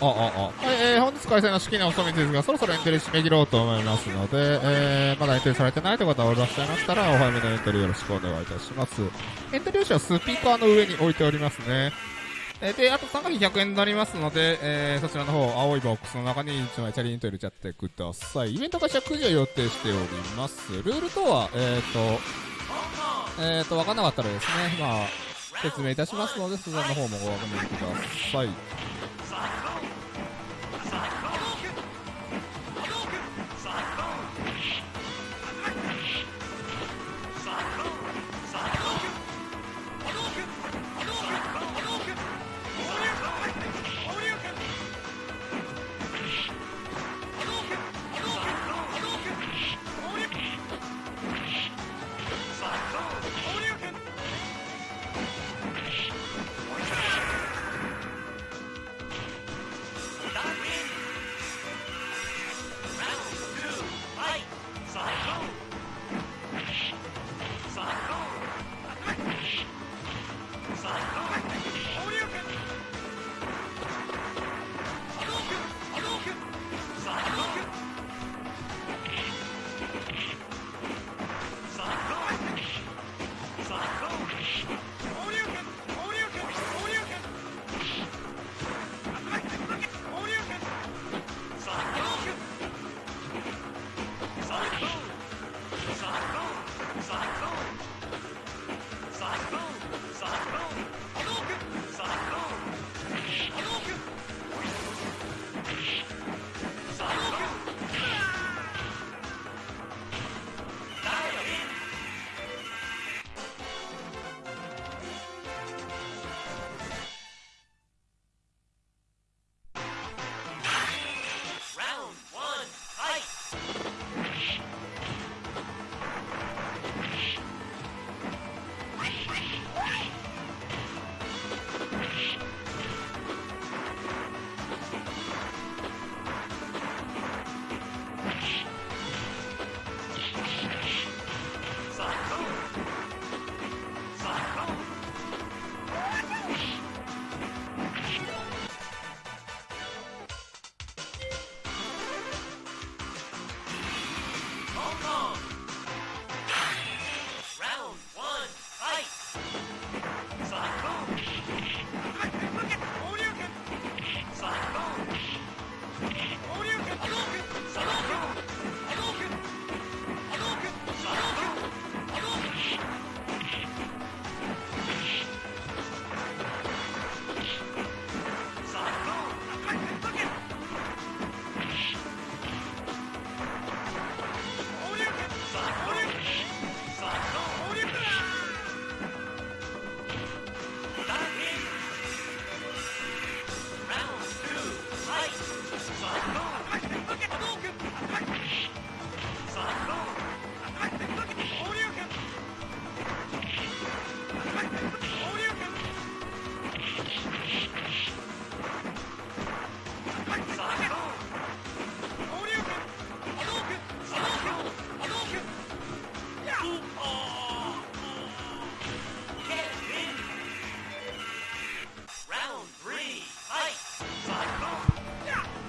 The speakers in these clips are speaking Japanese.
あ、あ、あ。はい、えー、本日開催の式のおみですが、そろそろエントリー締め切ろうと思いますので、えー、まだエントリーされてないという方がおらっしゃいましたら、お早めのエントリーよろしくお願いいたします。エントリー用紙はスピーカーの上に置いておりますね。えー、で、あと参加費100円になりますので、えー、そちらの方、青いボックスの中に1枚チャリンと入れちゃってください。イベント開始は9時を予定しております。ルールとは、えーと、えーと、わかんなかったらですね、まあ、説明いたしますので、そちらの方もご確認ください。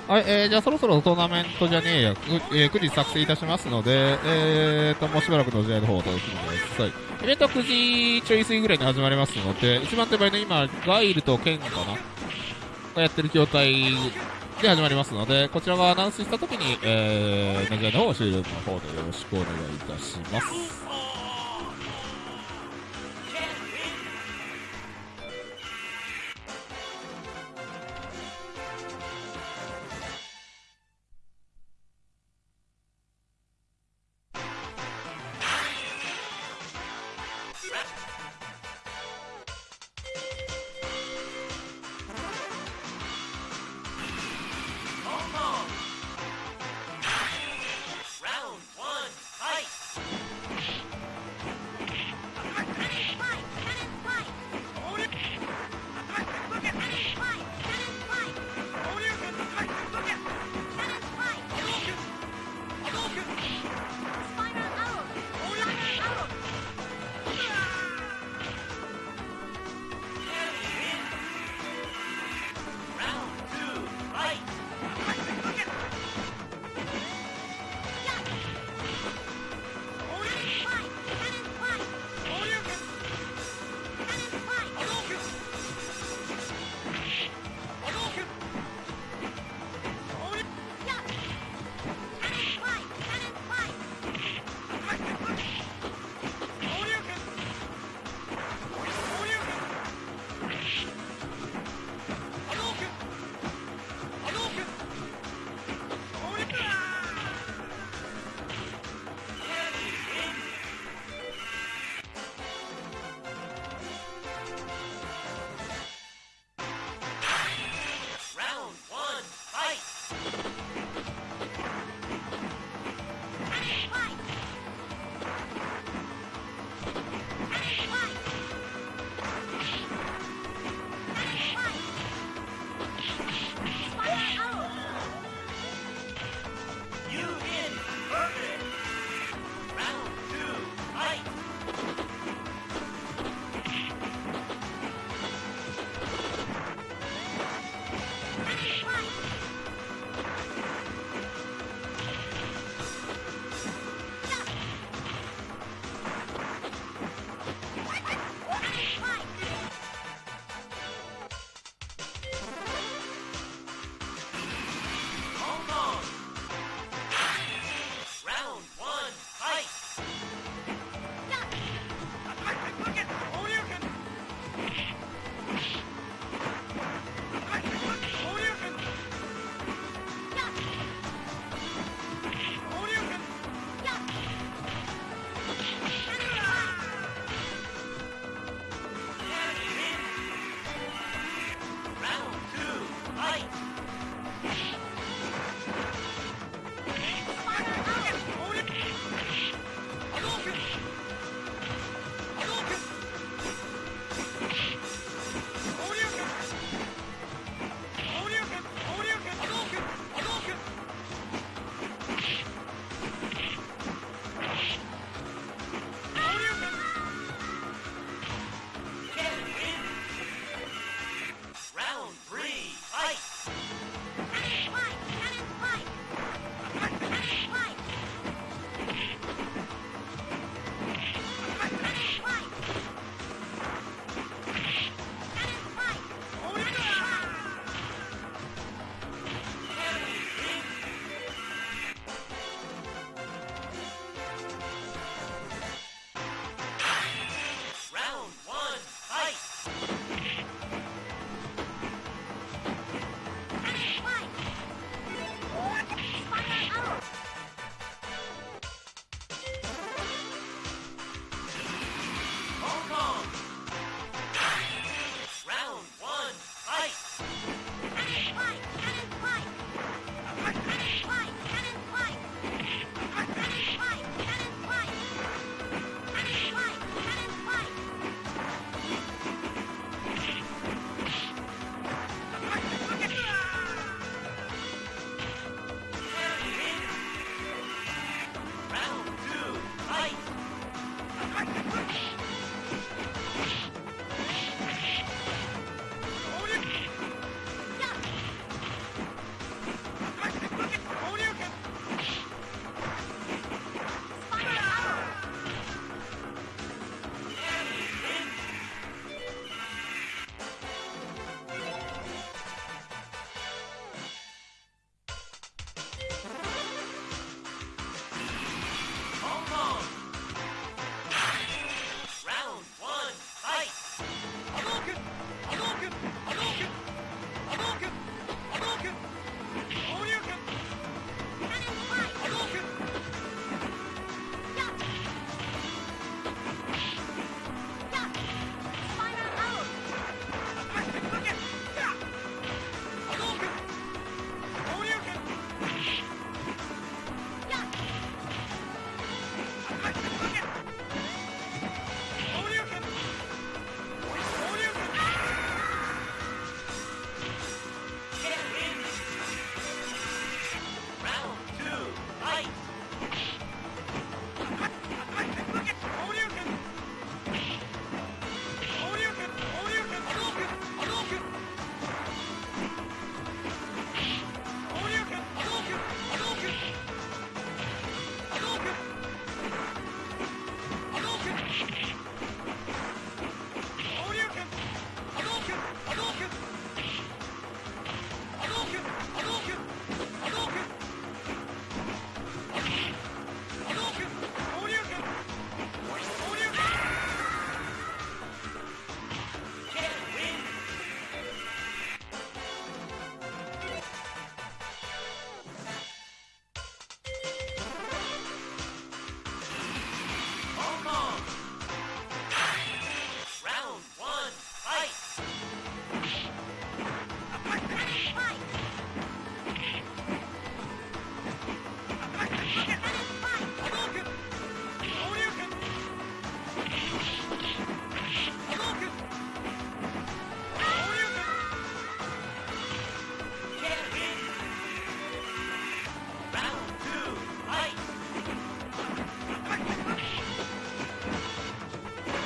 はい、えー、じゃあそろそろトーナメントじゃねえや、えー9時作成いたしますので、えーと、もうしばらくの試合の方をお楽しみください。イベントは9時ちょい過ぎぐらいに始まりますので、一番手前の今、ガイルとケンかな？がやってる筐体で始まりますので、こちらがアナウンスしたときに、えー、投げの方を終了の方でよろしくお願いいたします。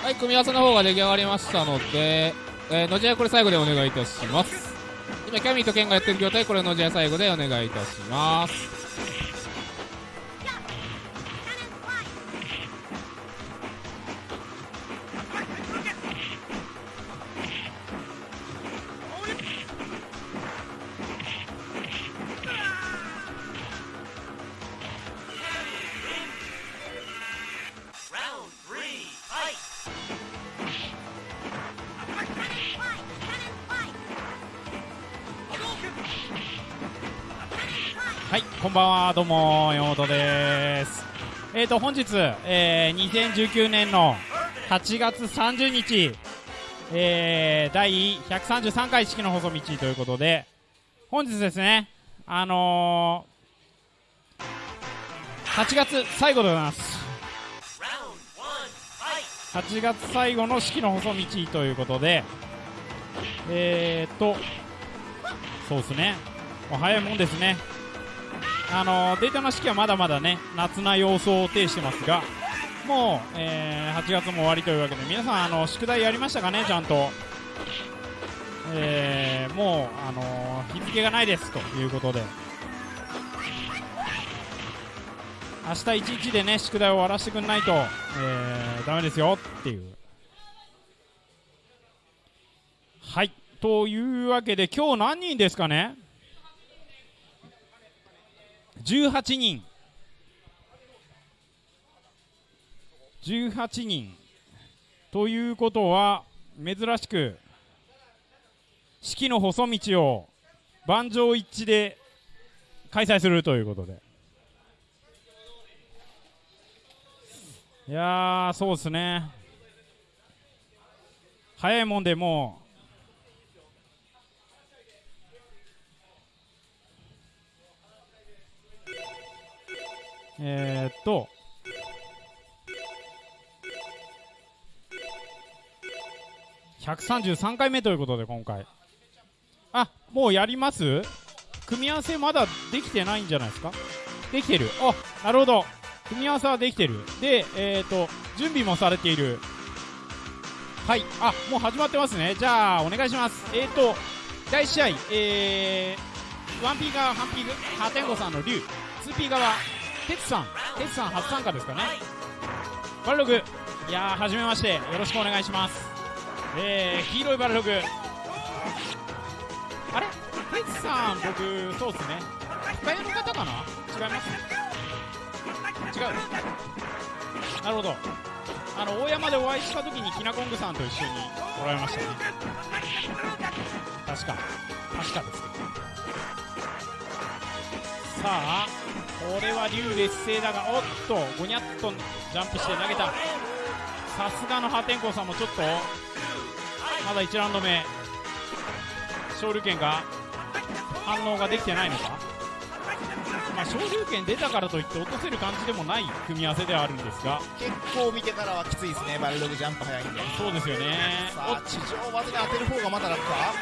はい組み合わせの方が出来上がりましたので、えー、のじやこれ最後でお願いいたします。今キャミーとケンがやってる状態これのじや最後でお願いいたします。どうも、山本です。えーと、本日、えー、2019年の8月30日、えー、第133回式の細道ということで、本日ですね、あのー、8月最後でございます。8月最後の式の細道ということで、えーと、そうですね、早いもんですね。あのデータの式はまだまだね夏な様相を呈してますがもう、えー、8月も終わりというわけで皆さんあの宿題やりましたかねちゃんと、えー、もう、あの日付がないですということで。明日一日でね宿題を終わらせてくんないと、えー、ダメですよっていう。はい。というわけで今日何人ですかね？18人。18人。ということは珍しく式の細道を盤上一致で開催するということで。いやそうですね。早いもんでもうえー、っと、133回目ということで今回。あもうやります？組み合わせまだできてないんじゃないですか？できてる。あなるほど。組み合わせはできてる。でえっ、と準備もされている。はい。あもう始まってますね。じゃあお願いします。えっ、と第1試合えー、1P 側ハンピーハテンゴさんの竜。2P 側テツさん。テツさん初参加ですかね。バルログ。いやーはじめまして。よろしくお願いします。えー、黄色いバルログ。あれ？テツさん僕そうっすね。深谷の方かな？違います？違う。なるほど。あの大山でお会いした時にきなこんぐさんと一緒におられましたね。確か。確かですさあこれは竜劣勢だがおっとゴニャッとジャンプして投げた。さすがの破天荒さんもちょっとまだ1ラウンド目。昇竜拳が反応ができてないのか？まあ、昇竜拳出たからといって落とせる感じでもない組み合わせではあるんですが。結構見てからはきついですねバルログジャンプ早いんで。そうですよね。さあ地上技で当てる方がまだ楽か？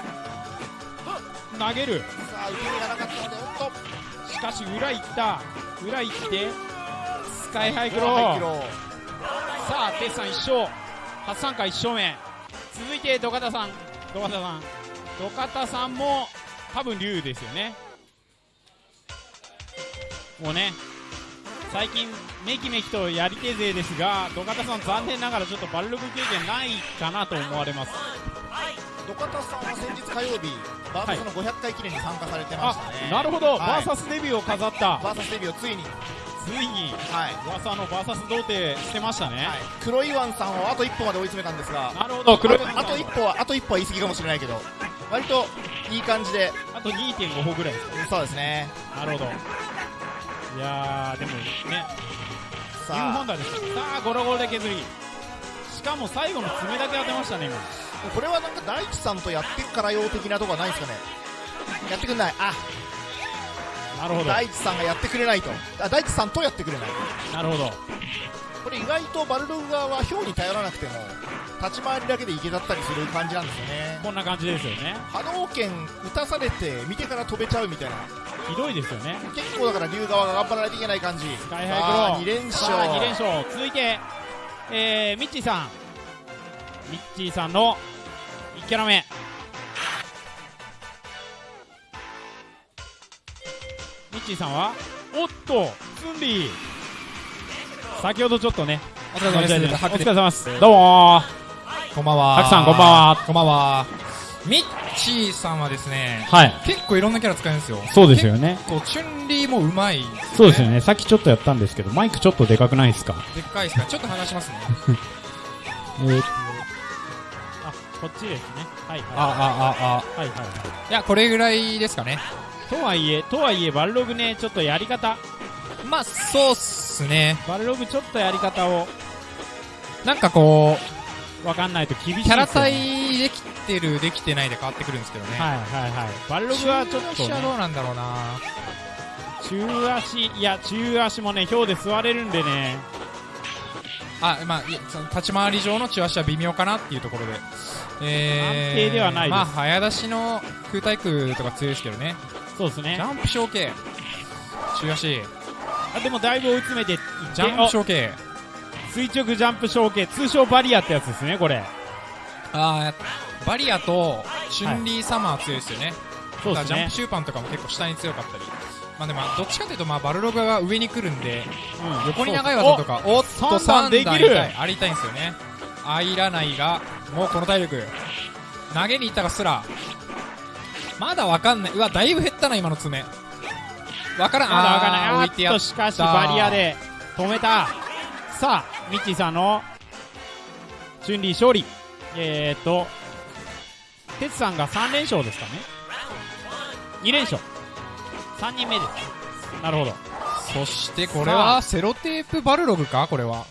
投げる。さあ受け身がなかったのでおっと。しかし裏行った。裏行ってスカイハイクロー。さあテスさん1勝。初参加1勝目。続いて土方さん。土方さん土方さんも多分竜ですよね。もうね最近めきめきとやり手勢ですが土方さん残念ながらちょっとバルログ経験ないかなと思われます土方さんは先日火曜日バーサスの500回記念に参加されてましたね、なるほど、はい、バーサスデビューを飾った。バーサスデビューをついに。ついに、はい、噂のバーサス童貞してましたね、はい、黒岩さんをあと一歩まで追い詰めたんですが。なるほど。黒あと一歩はあと一歩は言い過ぎかもしれないけど。割といい感じで。あと2.5歩ぐらいですか、そうですね。なるほど。いやでもね。さあ。本田ですさあゴロゴロで削り。しかも最後の爪だけ当てましたね今これはなんか大地さんとやってからよ的なとこはないですかね？やってくんない。あ。なるほど。大地さんがやってくれないと。あ大地さんとやってくれない。なるほど。これ意外とバルログ側は氷に頼らなくても立ち回りだけでいけだったりする感じなんですよね。こんな感じですよね。波動拳打たされて見てから飛べちゃうみたいな。ひどいですよね。結構だから龍側が頑張らないといけない感じ。スカイハイクロー。2連勝。2連勝。続いて、えー、ミッチーさん。ミッチーさんの1キャラ目ミッチーさんはおっとツンリー。先ほどちょっとねお疲れ様です。お疲れ様です。どうもこんばんは。ハクさんこんばんは。こんばんは。ミッチーさんはですね、はい。結構いろんなキャラ使えるんですよ。そうですよね。結構、チュンリーもうまい、そうですよね。さっきちょっとやったんですけどマイクちょっとでかくないですか？でっかいですか？ら、ちょっと話しますね。えー、あこっちですねはいはいあ、あ、あ、はいはいはいあ。いや、これぐらいですかね。とはいえとはいえバルログねちょっとやり方まあ、そうっすね。バルログちょっとやり方をなんかこわかんないと厳しいですう、キャラ対できてる、できてないで変わってくるんですけどね。はいはいはいバルログはちょっと、中足はね、どうなんだろうな中足いや中足もね表で座れるんでねあ、まあ、その立ち回り上の中足は微妙かなっていうところで。えー、安定ではないですまあ、早出しの空対空とか強いですけどね。そうですねジャンプ小径。中足。あでもだいぶ追い詰めていってジャンプ小径。お垂直ジャンプ小径通称バリアってやつですねこれあーバリアとチュンリーサマー強いですよね。そうですねジャンプシューパンとかも結構下に強かったり。まあでも、どっちかというと、まあ、バルログが上に来るんで、うん横に長い技とか、おっと、三段できる三段痛いありたいんですよね。入らないが、もうこの体力。投げに行ったがすら、まだわかんない。うわ、だいぶ減ったな、今の爪。わからん。まだわかんない。あ置いてやっとしかしバリアで止めた。さあミッチーさんのチュンリー勝利。えー、っと哲さんが3連勝ですかね。2連勝。3人目です。なるほど。そしてこれは、セロテープバルログか？これは。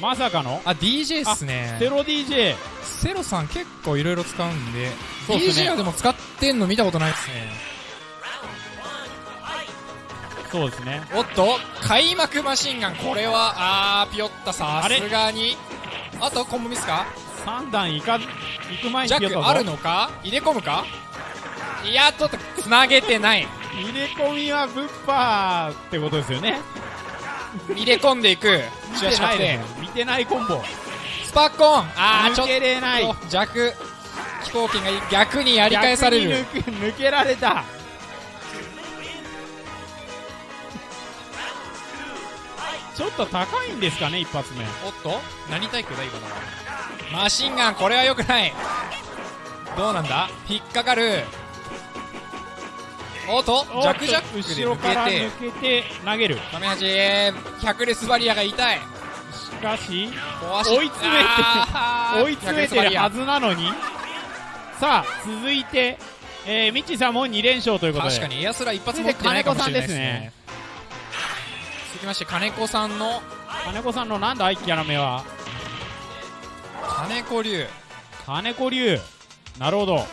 まさかの？あ、DJ っすね。セロ DJ セロさん結構いろいろ使うんで、ね。DJ はでも使ってんの見たことないですね。そうですね。おっと、開幕マシンガン、これは、あー、ピヨった、さあれ？すがに。あと、コンボミスか？3段いか行く前にジャックあるのか？入れ込むか？いや、ちょっと、つなげてない。入れ込みはブッパーってことですよね。入れ込んでいく。見てないですね見てないコンボ。スパコン。あー、ちょっ抜けれない。と、弱、飛行機が逆にやり返される。抜けられた。ちょっと高いんですかね一発目。おっと？何対空だ今のは？マシンガンこれは良くない。どうなんだ？引っかかる。おっと？ジャックで後ろから抜けて投げる。カメハジ百列バリアが痛い。しかし追い詰めて追い詰めてるはずなのに。さあ続いて、えー、ミッチーさんも2連勝ということで。確かにエアスラ一発持ってないかもしれないですね。続きまして金子さんの。金子さんのなんだいキャラ目は。金子流金子龍。なるほど。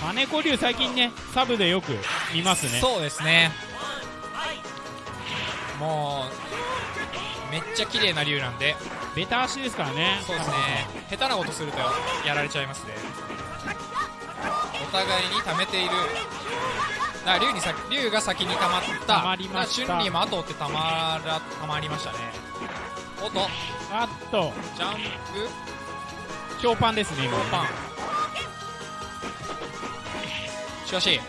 金子龍最近ねサブでよく見ますね。そうですね。もうめっちゃ綺麗な竜なんで。ベタ足ですからね。そうですね。下手なことするとやられちゃいますね。お互いに溜めている。だ竜にさ竜が先に溜まった。溜まりました。だからチュンリーも後を追って溜まら溜まりましたね。おっと。あっと。ジャンプ。強パンですね今ローパン。しかし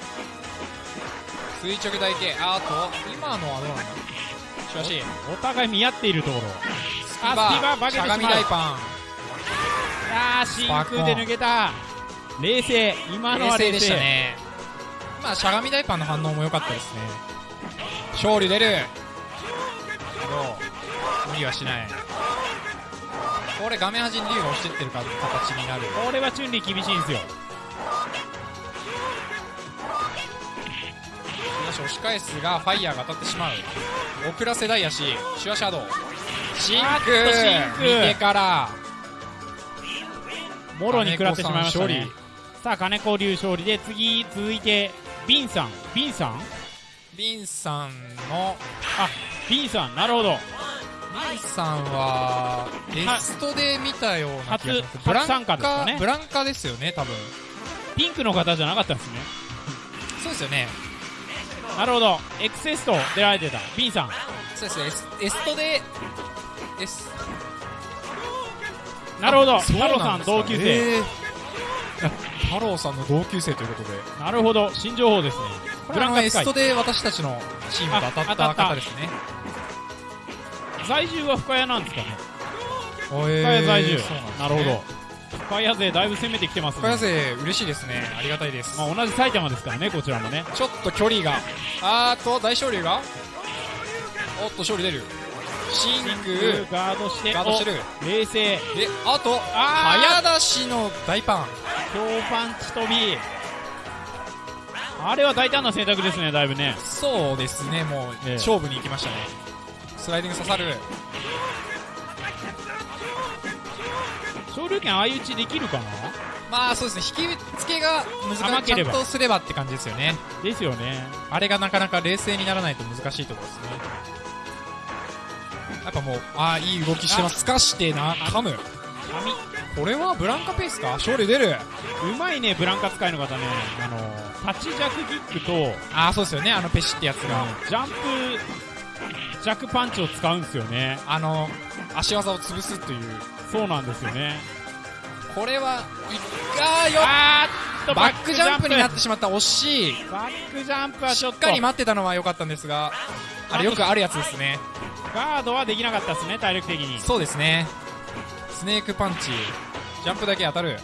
垂直台形あと今のはどうなんだ？しかしお互い見合っているところ。あスキバ化けてしまう。しゃがみ大パン。あー真空で抜けた。冷静。今のは冷静でしたね。まあしゃがみ大パンの反応も良かったですね。勝利出る。無理はしない。これ画面端に竜が押してってるか形になる。これはチュンリー厳しいんですよしかし押し返すがファイヤーが当たってしまう遅らせダイヤシシュアシャドウシンあっとクシンク見てからもろに食らってしまいましたねさあ金子流勝利で次続いてビンさんビンさんビンさんのあビンさんなるほどビンさんはエストで見たような気がします初ブラン初参加ですかねブランカですよね多分ピンクの方じゃなかったんですねそうですよねなるほど。エクセスト出られてた。ビンさん。そうですね。エストでエス。なるほど。太郎さなん同級生、へー。あ太郎さんの同級生ということで。なるほど。新情報ですね。ブランカエストで私たちのチームと当たった方ですね。在住は深谷なんですかね。深深谷在住、なるほど深谷勢だいぶ攻めてきてますね。深谷勢嬉しいですね。ありがたいです、まあ、同じ埼玉ですからねこちらもね。ちょっと距離が。あーっと大勝利が。おっと勝利出る。真空ガードしてガードしてる。お冷静。であとあ早出しの大パン。強パンチ飛び。あれは大胆な選択ですねだいぶね。そうですねもう、ええ。勝負に行きましたね。スライディング刺さる昇竜拳相打ちできるかな？まあそうですね。引き付けが難しい。ちゃんとすればって感じですよね。ですよね。あれがなかなか冷静にならないと難しいところですね。やっぱもうああいい動きしてます。すかしてな噛む。髪これはブランカペースか？勝利出る。うまいねブランカ使いの方ね。あの立ちジャクキックとああそうですよね。あのペシってやつが、ジャンプジャックパンチを使うんですよね。あの足技を潰すというそうなんですよね。これはいあーよっとバックジャンプになっバてしまった惜しい。ックジャンプはちしょっかり待ってたのは良かったんですがあれよくあるやつですね。ガードはできなかったですね体力的に。そうですね。スネークパンチ。ジャンプだけ当たる。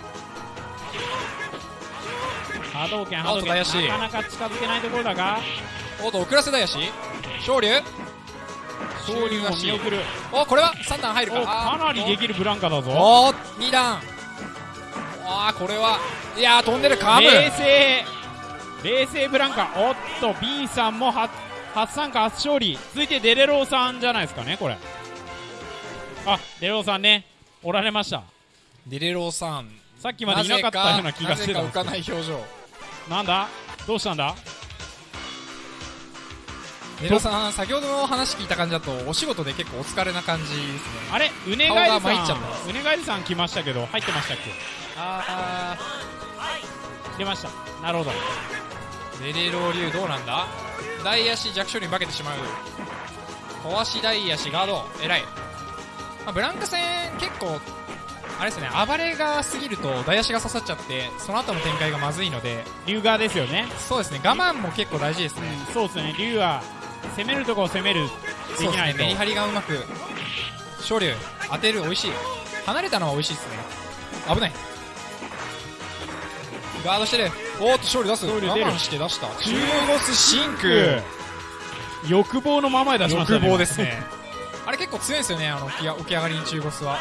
波動拳波動拳。なかなか近づけないところだが。おっと遅らせだやし。昇竜昇竜を見送る。おこれは3段入るか。おかなりでるきるブランカだぞ。お2段。あーこれはいやー飛んでる。カム冷静。冷静ブランカ。おっと B さんも初初参加初勝利。続いてデレローさんじゃないですかねこれ。あデレローさんね。おられました。デレローさん。さっきまでいなかったような気がしてたんなぜか浮かない表情。なんだ？どうしたんだ？デレローさん先ほどの話聞いた感じだとお仕事で結構お疲れな感じですね。あれうねがえりさん。うねがえりさん来ましたけど入ってましたっけ？あ出ました。なるほど。ーデレロー流どうなんだ？大足弱小に化けてしまう。小足大足ガード偉い、まあ、ブランカ戦結構あれですね暴れが過ぎると大足が刺さっちゃってその後の展開がまずいので。龍側ですよね。そうですね。我慢も結構大事ですね、そうですね。龍は攻めるとこを攻めるでそうきないねメリハリがうまく昇竜当てる美味しい。離れたのは美味しいですね。危ない。ガードしてる。おーっと勝利出す。我慢して出した。中ボスシンク。欲望のままで出しましたね欲望です。ね。あれ結構強いんですよね。あの起き起き上がりに中ボスは。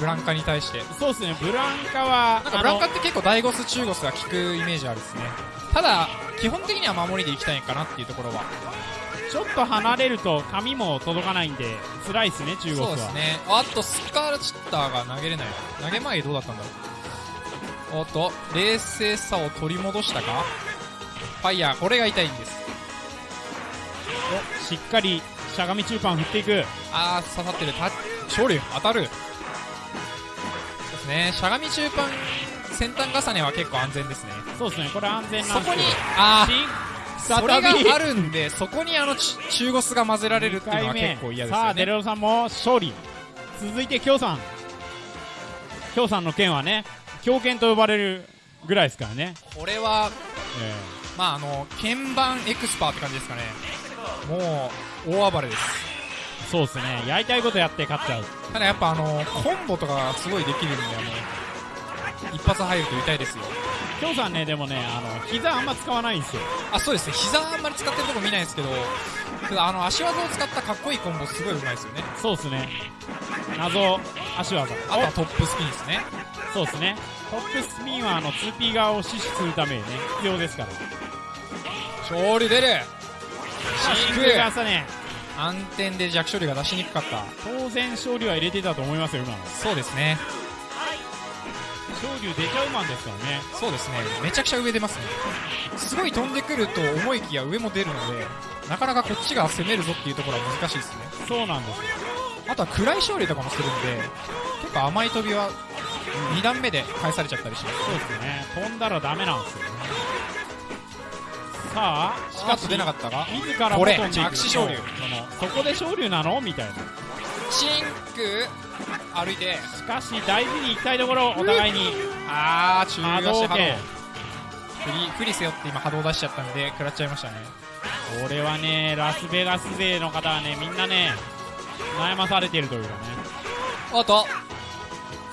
ブランカに対して。そうですね。ブランカはなんかブランカって結構大ゴス中ゴスが効くイメージあるですねただ基本的には守りでいきたいかなっていうところは。ちょっと離れると髪も届かないんで辛いですね中国は。そうですね。あっとスカーチッターが投げれない。投げ前どうだったんだろう。おっと冷静さを取り戻したか。ファイヤーこれが痛いんです。おしっかりしゃがみ中パン振っていく。あー刺さってる。た勝利当たる。そうですね。しゃがみ中パン先端重ねは結構安全ですねそうですね。これ安全なそこにんですけどあそれがあるんでそこにあのち中ゴスが混ぜられるっていうのは結構嫌ですさあよねデレロさんも勝利。続いて京さん。京さんの剣はね狂剣と呼ばれるぐらいですからね、これはえまああの鍵盤エクスパーって感じですかね。もう大暴れです。ーそうですね。やりたいことやって勝っちゃう。ただやっぱあのコンボとかがすごいできるんであの一発入ると痛いですよ。京さんねでもねあの膝あんま使わないんですよ。あそうですね。膝あんまり使ってるとこ見ないですけどあの足技を使ったかっこいいコンボすごい上手いですよね。そうですね。謎。足技。あとはトップスピンですね。おそうですね。トップスピンはあの 2P 側を死守するためにね必要ですから。勝利出る。シンク真が朝ね。空暗転で弱処理が出しにくかった。当然勝利は入れてたと思いますよ今の。そうですね勝利出ちゃうマンですからね。そうですね。めちゃくちゃ上出ますね。すごい飛んでくると思いきや上も出るのでなかなかこっちが攻めるぞっていうところは難しいですね。そうなんですよ。あとは暗い勝利とかもするんで結構甘い飛びは2段目で返されちゃったりします。そうですね。飛んだらダメなんですよね。さあしかし出なかったが自らもこれ飛んでいく着地昇竜そこで昇竜なの？みたいな。シンク歩いてしかし大事に行きたいところお互いに。あー中波足波動。振り振りせよって今波動出しちゃったんで食らっちゃいましたね。これはねラスベガス勢の方はねみんなね悩まされてるというかおっと。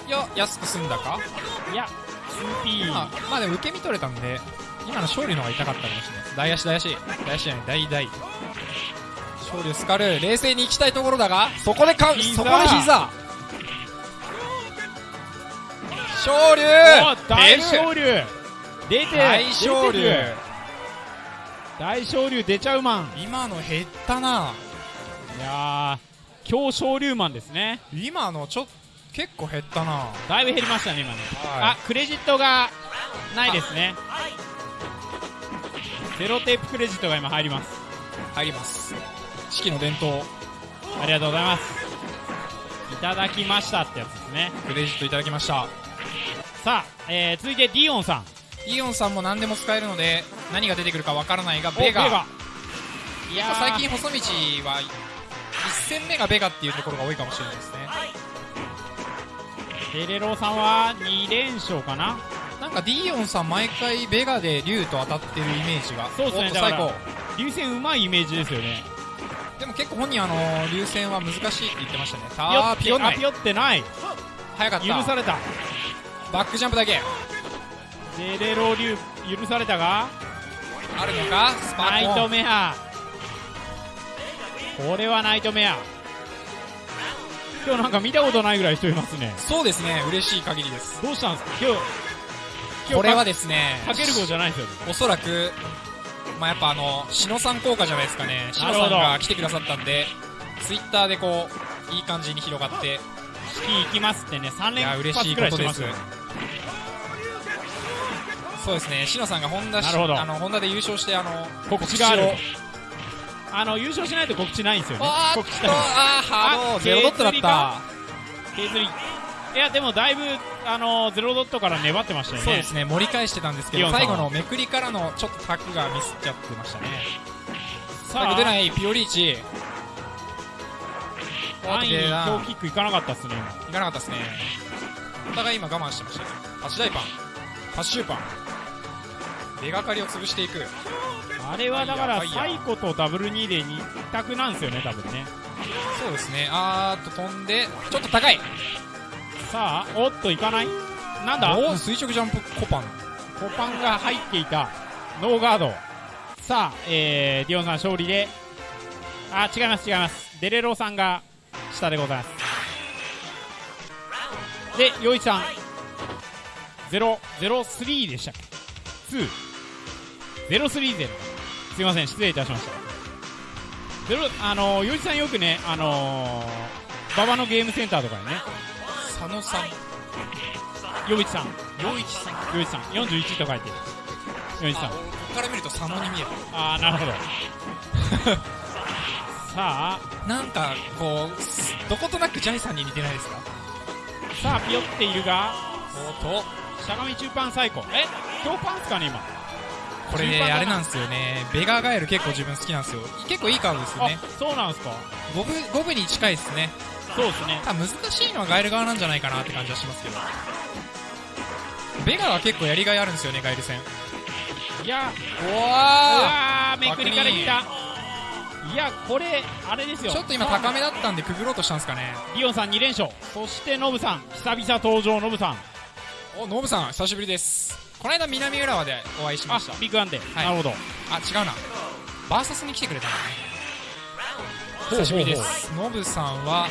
いや安く済んだか？ねいや 2P まあ、まあでも受け身取れたんで今の勝利の方が痛かったかもしれない。大足大足。大足じゃない大大勝利をスカル冷静に行きたいところだがそこでか膝。そこで膝勝利。お大昇竜出て大勝利。出てる。大昇竜出ちゃうマン。今の減ったな。いやー強昇竜マンですね。今のちょっ結構減ったな。だいぶ減りましたね今ね。はあクレジットがないですね。ゼロテープクレジットが今入ります。い入ります。四季の伝統。ありがとうございます。いただきましたってやつですね。クレジットいただきましたさあ、えー、続いてディオンさん。イオンさんも何でも使えるので何が出てくるかわからないがおベガ。いやー最近細道は1戦目がベガっていうところが多いかもしれないですね。デレロさんは2連勝かな。なんかディオンさん毎回ベガで竜と当たってるイメージが。そうっすね。最高。流線うまいイメージですよね。でも結構本人あの竜戦は難しいって言ってましたねピヨあーピヨンないあピヨってない早かった許されたバックジャンプだけ。デレロ流許されたがあるのか？スパナイトメア。これはナイトメア。今日なんか見たことないぐらい人いますね。そうですね。嬉しい限りです。どうしたんですか？今日今日これはかですねかける号じゃないですよね。おそらくまあやっぱあの篠さん効果じゃないですかね。篠なるほど。さんが来てくださったんでツイッターでこういい感じに広がって。式行きますってね3連いや嬉しい発くらいことですしてます。よそうですね。篠さんがホンダしなるほど。あのホンダで優勝してあの告知がある。あの優勝しないと告知ないんですよね。告知ああゼロドットだった。いやでもだいぶあのゼロドットから粘ってましたよね。そうですね。盛り返してたんですけど最後のめくりからのちょっとタクがミスっちゃってましたね。さ最後出ないピオリーチ。安易にい強キックいかなかったっすね今。かなかったですねお互い今我慢してましたね。パチダイパン。パチシューパン。出がかりを潰していく。あれはだからサイコとダブル2で2択なんですよね多分ね。そうですね。あーっと飛んでちょっと高い。さあおっといかない。なんだ？お垂直ジャンプコパン。コパンが入っていた。ノーガード。さあ、えー、ディオンさん勝利で。あ違います違います。デレロさんが下でございますで陽一さん。003でしたっけ？2030すいません失礼いたしました。ゼロあの陽一さんよくねあのー、馬場のゲームセンターとかにね。佐野さん。陽一さん。陽一さん。陽一さん。41と書いてる。陽一さん。あここから見ると佐野に見える。ああなるほど。さあ。なんかこうすどことなくジャイさんに似てないですか？さあピヨっているが。おっと。しゃがみ中パン最高。え強パンっすかね今？これねあれなんですよね。ベガガエル結構自分好きなんですよ。結構いいカードですよあねそうなんすか？五分五分に近いですね。そうですね。難しいのはガエル側なんじゃないかなって感じはしますけど。ベガは結構やりがいあるんですよねガエル戦。いや。ううわめくりからいったいやこれあれですよ。ちょっと今高めだったんでくぐろうとしたんですかね。リオンさん2連勝。そしてノブさん久々登場ノブさん。おノブさん久しぶりです。この間南浦和でお会いしまあした。ビッグワンで、はい。なるほど。あ違うな。バーサスに来てくれたんだ久しぶりです。ノブさんは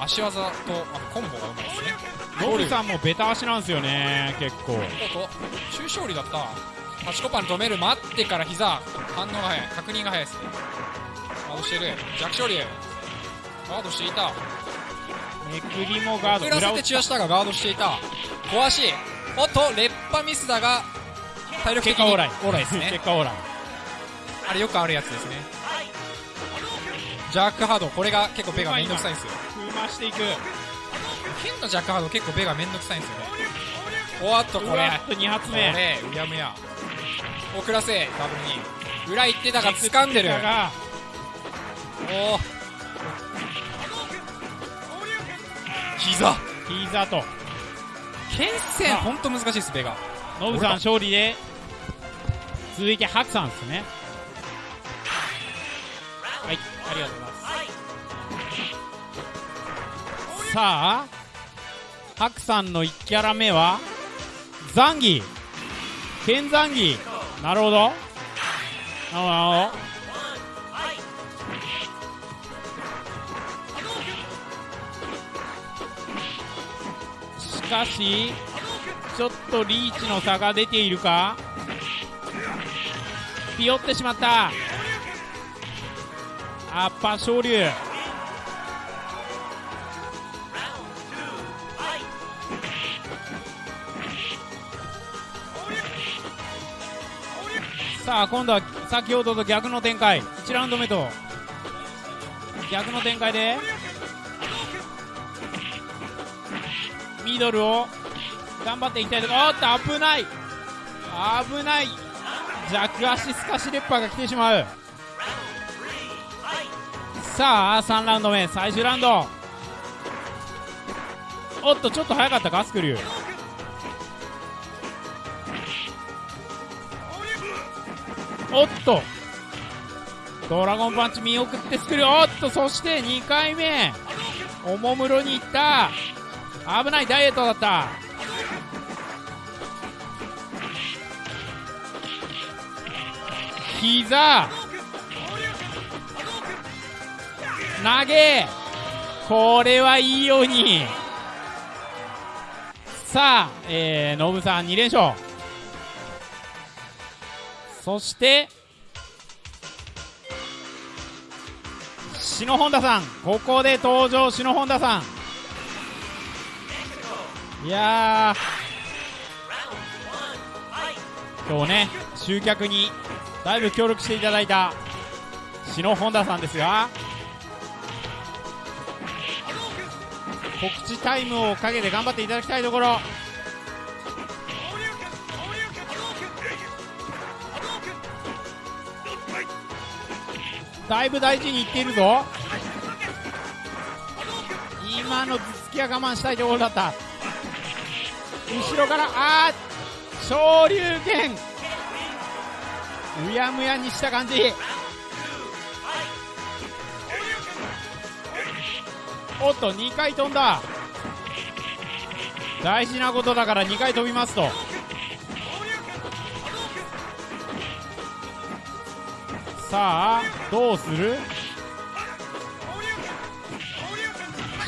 足技とあとコンボがうまいですね。ノブさんもベタ足なんですよね結構。中勝利だったパチコパン止める待ってから膝。反応が早い。確認が早いです。ねガードしてる。弱勝利。ガードしていた。めくりもガード。遅らせて裏をチュアしたがガードしていた。小足おっと劣化ミスだが体力的に結果オーライ。オーライですね。結果オーライ。あれよくあるやつですね。ジャックハード。これが結構ベガめんどくさいんですよ。踏ましていく。剣のジャックハード結構ベガめんどくさいんですよね。おっとこれ。うわっと2発こ目れうやむや遅らせダブルに。裏行ってたが掴んでる。がおお膝。膝と。剣戦ほんと難しいですベガ。ノブさん勝利で。続いてハクさんですね。はいありがとうございます。さあハクさんの1キャラ目はザンギ剣ザンギなるほど。なるほど。しかしちょっとリーチの差が出ているか？ピヨってしまった。アッパー昇竜さあ今度は先ほどと逆の展開。1ラウンド目と。逆の展開で。ミドルを。頑張っていきたいとこ。ろおっと危ない。危ない。弱足スカシレッパーが来てしまう。さあ3ラウンド目。最終ラウンド。おっとちょっと早かったか？スクリュー。おっと。ドラゴンパンチ見送ってスクリューおっとそして2回目。おもむろにいった。危ないダイエットだった。膝。投げ。これはいいように。さあ、えー、ノブさん2連勝。そして篠本田さん。ここで登場篠本田さん。いやー。今日ね集客にだいぶ協力していただいた篠本田さんですが告知タイムをかけて頑張っていただきたいところ。だいぶ大事にいっているぞ。今の頭突きは我慢したいところだった。後ろからあー昇竜拳。うやむやにした感じ。おっと2回飛んだ。大事なことだから2回飛びますと。さあどうする？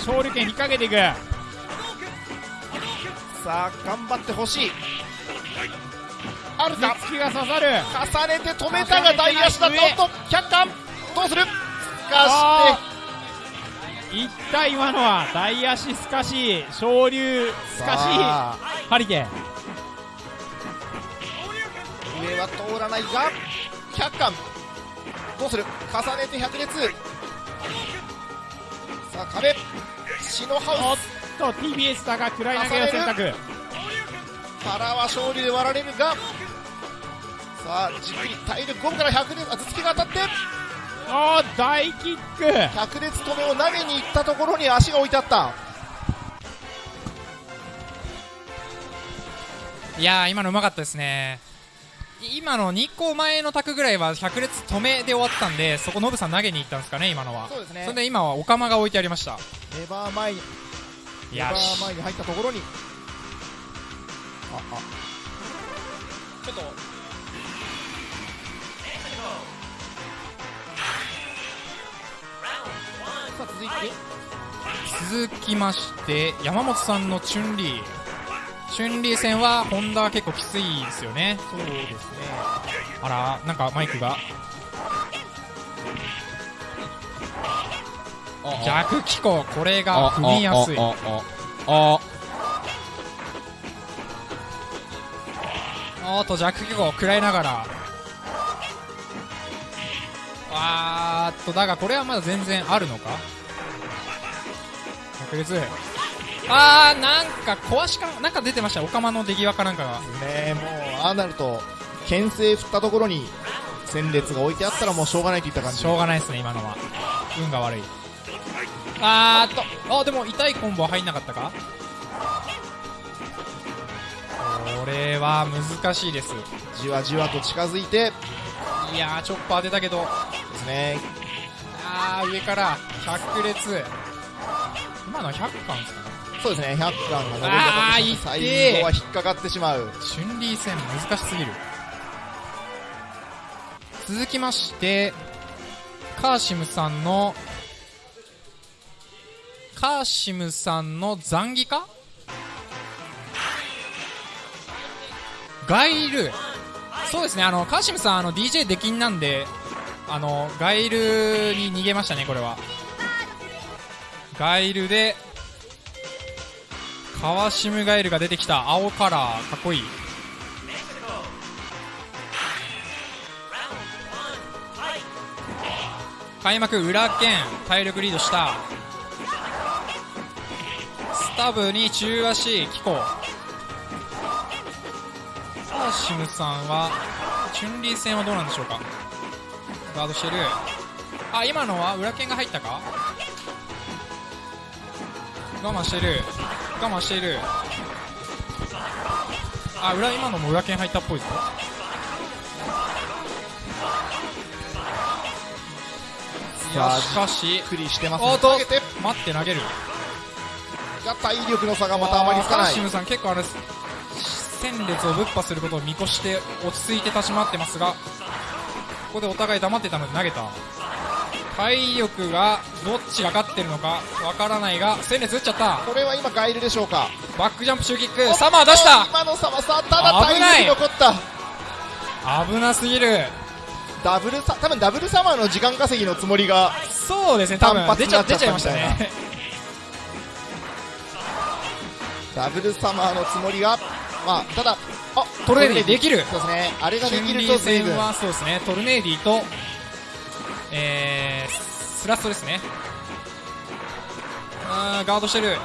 勝利権引っ掛けていく。さあ頑張ってほしい。あるか？頭突きが刺さる。重ねて止めたが大足だった。上おっと100巻どうする？かいった今のは大足すかし昇竜すしてかしハリケーン。上は通らないが100巻どうする？重ねて100列さあ壁。篠おっハウと TBS だが暗い投げを選択。ス腹は勝利で割られるが。さあじっくり体力5分から100列あ頭突きが当たって。おー大キック。100列止めを投げに行ったところに足が置いてあった。いやー今のうまかったですね。い今の2個前の卓ぐらいは100列止めで終わったんでそこノブさん投げに行ったんですかね今のは。そうですね。それで今はオカマが置いてありました。レバー前にレバー前に入ったところに。ああ。ちょっと。さあ続いて。続きまして山本さんのチュンリーチュンリー戦はホンダは結構きついですよね。そうですね。あらなんかマイクが。逆機構これが踏みやすい。ああおーっと弱機構食らいながら。あーっとだがこれはまだ全然あるのか？確率あーなんか壊しかなんか出てました。オカマの出際かなんかが。ねもうああなると牽制振ったところに戦列が置いてあったらもうしょうがないといった感じ。しょうがないですね今のは。運が悪い。あーっと。あでも痛いコンボは入んなかったか？これは難しいです。じわじわと近づいて。いやーチョッパー出たけど。ですね。あー上から百列今のは100巻ですか？ねそうですね100巻が登りあー最後は引っかかってしまう。チュンリー戦難しすぎる。続きましてカーシムさんのカーシムさんの残儀か？ガイル。そうですねあのカーシムさんあの DJ 出禁なんであのガイルに逃げましたねこれは。ガイルでカワシムガイルが出てきた。青カラーかっこいい。開幕裏剣体力リードした。スタブに中足キコ。カーシムさんはチュンリー戦はどうなんでしょうか。ガードしてる。あ今のは裏剣が入ったか。我慢してる。我慢している。あ裏今のも裏剣入ったっぽいぞ。いやしかしゆっくりしてます。おーっとね投げて待って投げる。が体力の差がまたあまりつかない。シムさん結構あれ戦列をぶっ破することを見越して落ち着いて立ち回ってますがここでお互い黙ってたので投げた体力がどっちが勝ってるのかわからないが戦列打っちゃった。これは今ガイルでしょうか。バックジャンプシューキック。サマー出した。今の差はさただ体力残った。危なすぎる。ダブルサ多分ダブルサマーの時間稼ぎのつもりがそうですね多分。出ちゃ出ちゃいましたね。ダブルサマーのつもりがまあただあトルネーディできる。そうですね。あれができると随分。戦はそうですね。トルネーディとえー、スラストですね。あーガードしてる。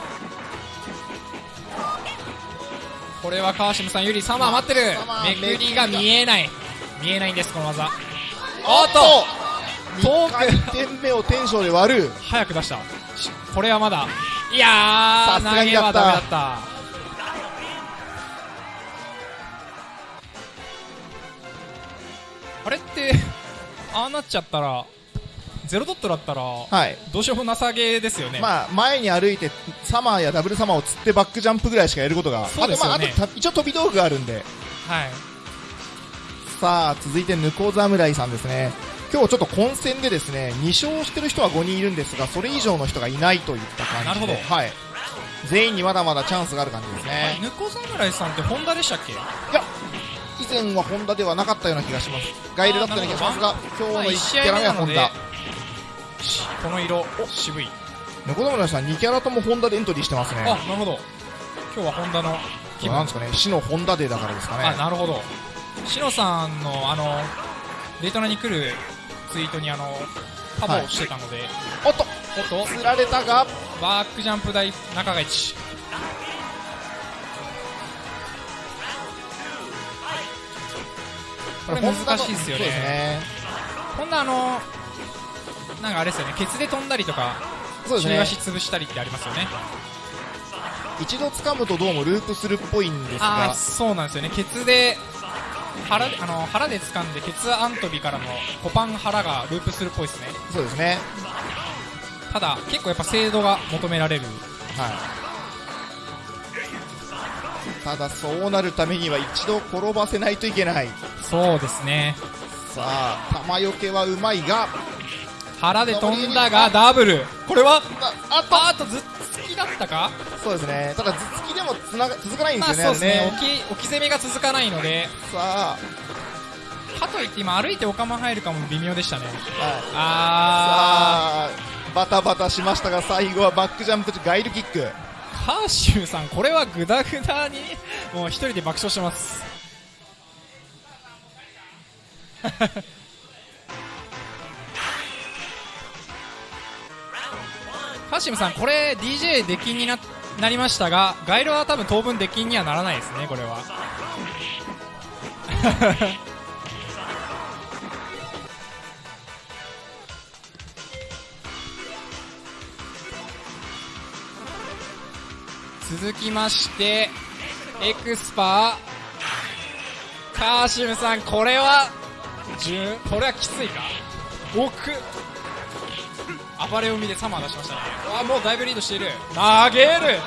これは川島さん有利サマー待ってる。めくりが見えない。見えないんですこの技。おっと！遠2回転目をテンションで割る。早く出した。しこれはまだ。いやー投げはダメだった。あれってああなっちゃったらゼロドットだったらはい。どうしようもなさげですよね、まあ前に歩いてサマーやダブルサマーを釣ってバックジャンプぐらいしかやることがそうですよね。あとまああとた一応飛び道具があるんで。はい。さあ続いてヌコ侍さんですね。今日ちょっと混戦でですね2勝してる人は5人いるんですがそれ以上の人がいないといった感じで。なるほど。はい。全員にまだまだチャンスがある感じですね。ぬこ侍さんってホンダでしたっけ？いや以前はホンダではなかったような気がします。ガイルだったような気がしますが今日の1まあ一試合キャラ目はホンダ。しこの色渋い。さん2キャラともホンダでエントリーしてますね。あなるほど。今日はホンダの気分。なんですかね死のホンダデーだからですかあねなるほど。シノさんのあのデートナに来るツイートにあのパボをしてたので、おっとおっと。釣られたが。バックジャンプ台中が一これ難しいですよね。ね。こんなあのなんかあれですよね。ケツで飛んだりとかそうですね。中足潰したりってありますよね。一度掴むとどうもループするっぽいんですが。そうなんですよね。ケツで腹であの腹で掴んでケツアントビからのコパン腹がループするっぽいですね。そうですね。ただ結構やっぱ精度が求められる。はい。ただそうなるためには一度転ばせないといけない。そうですね。さあ玉よけはうまいが腹で飛んだがダブル。これはああとずっつきだったか？そうですね。ただ頭突きでもつなが続かないんでますあよね,、そうですね。置き置き攻めが続かないので。さあ。かといって今歩いてお釜入るかも微妙でしたね。はい。あさあバタバタしましたが最後はバックジャンプガイルキック。ーカーシューさんこれはグダグダにもう一人で爆笑してますカシムさんこれ DJ 出禁にななりましたがガイロは多分当分出禁にはならないですねこれは。続きましてエクスパー。カーシムさんこれはこれはきついか？奥。暴れ海でサマー出しましたね。あもうだいぶリードしている。投げる。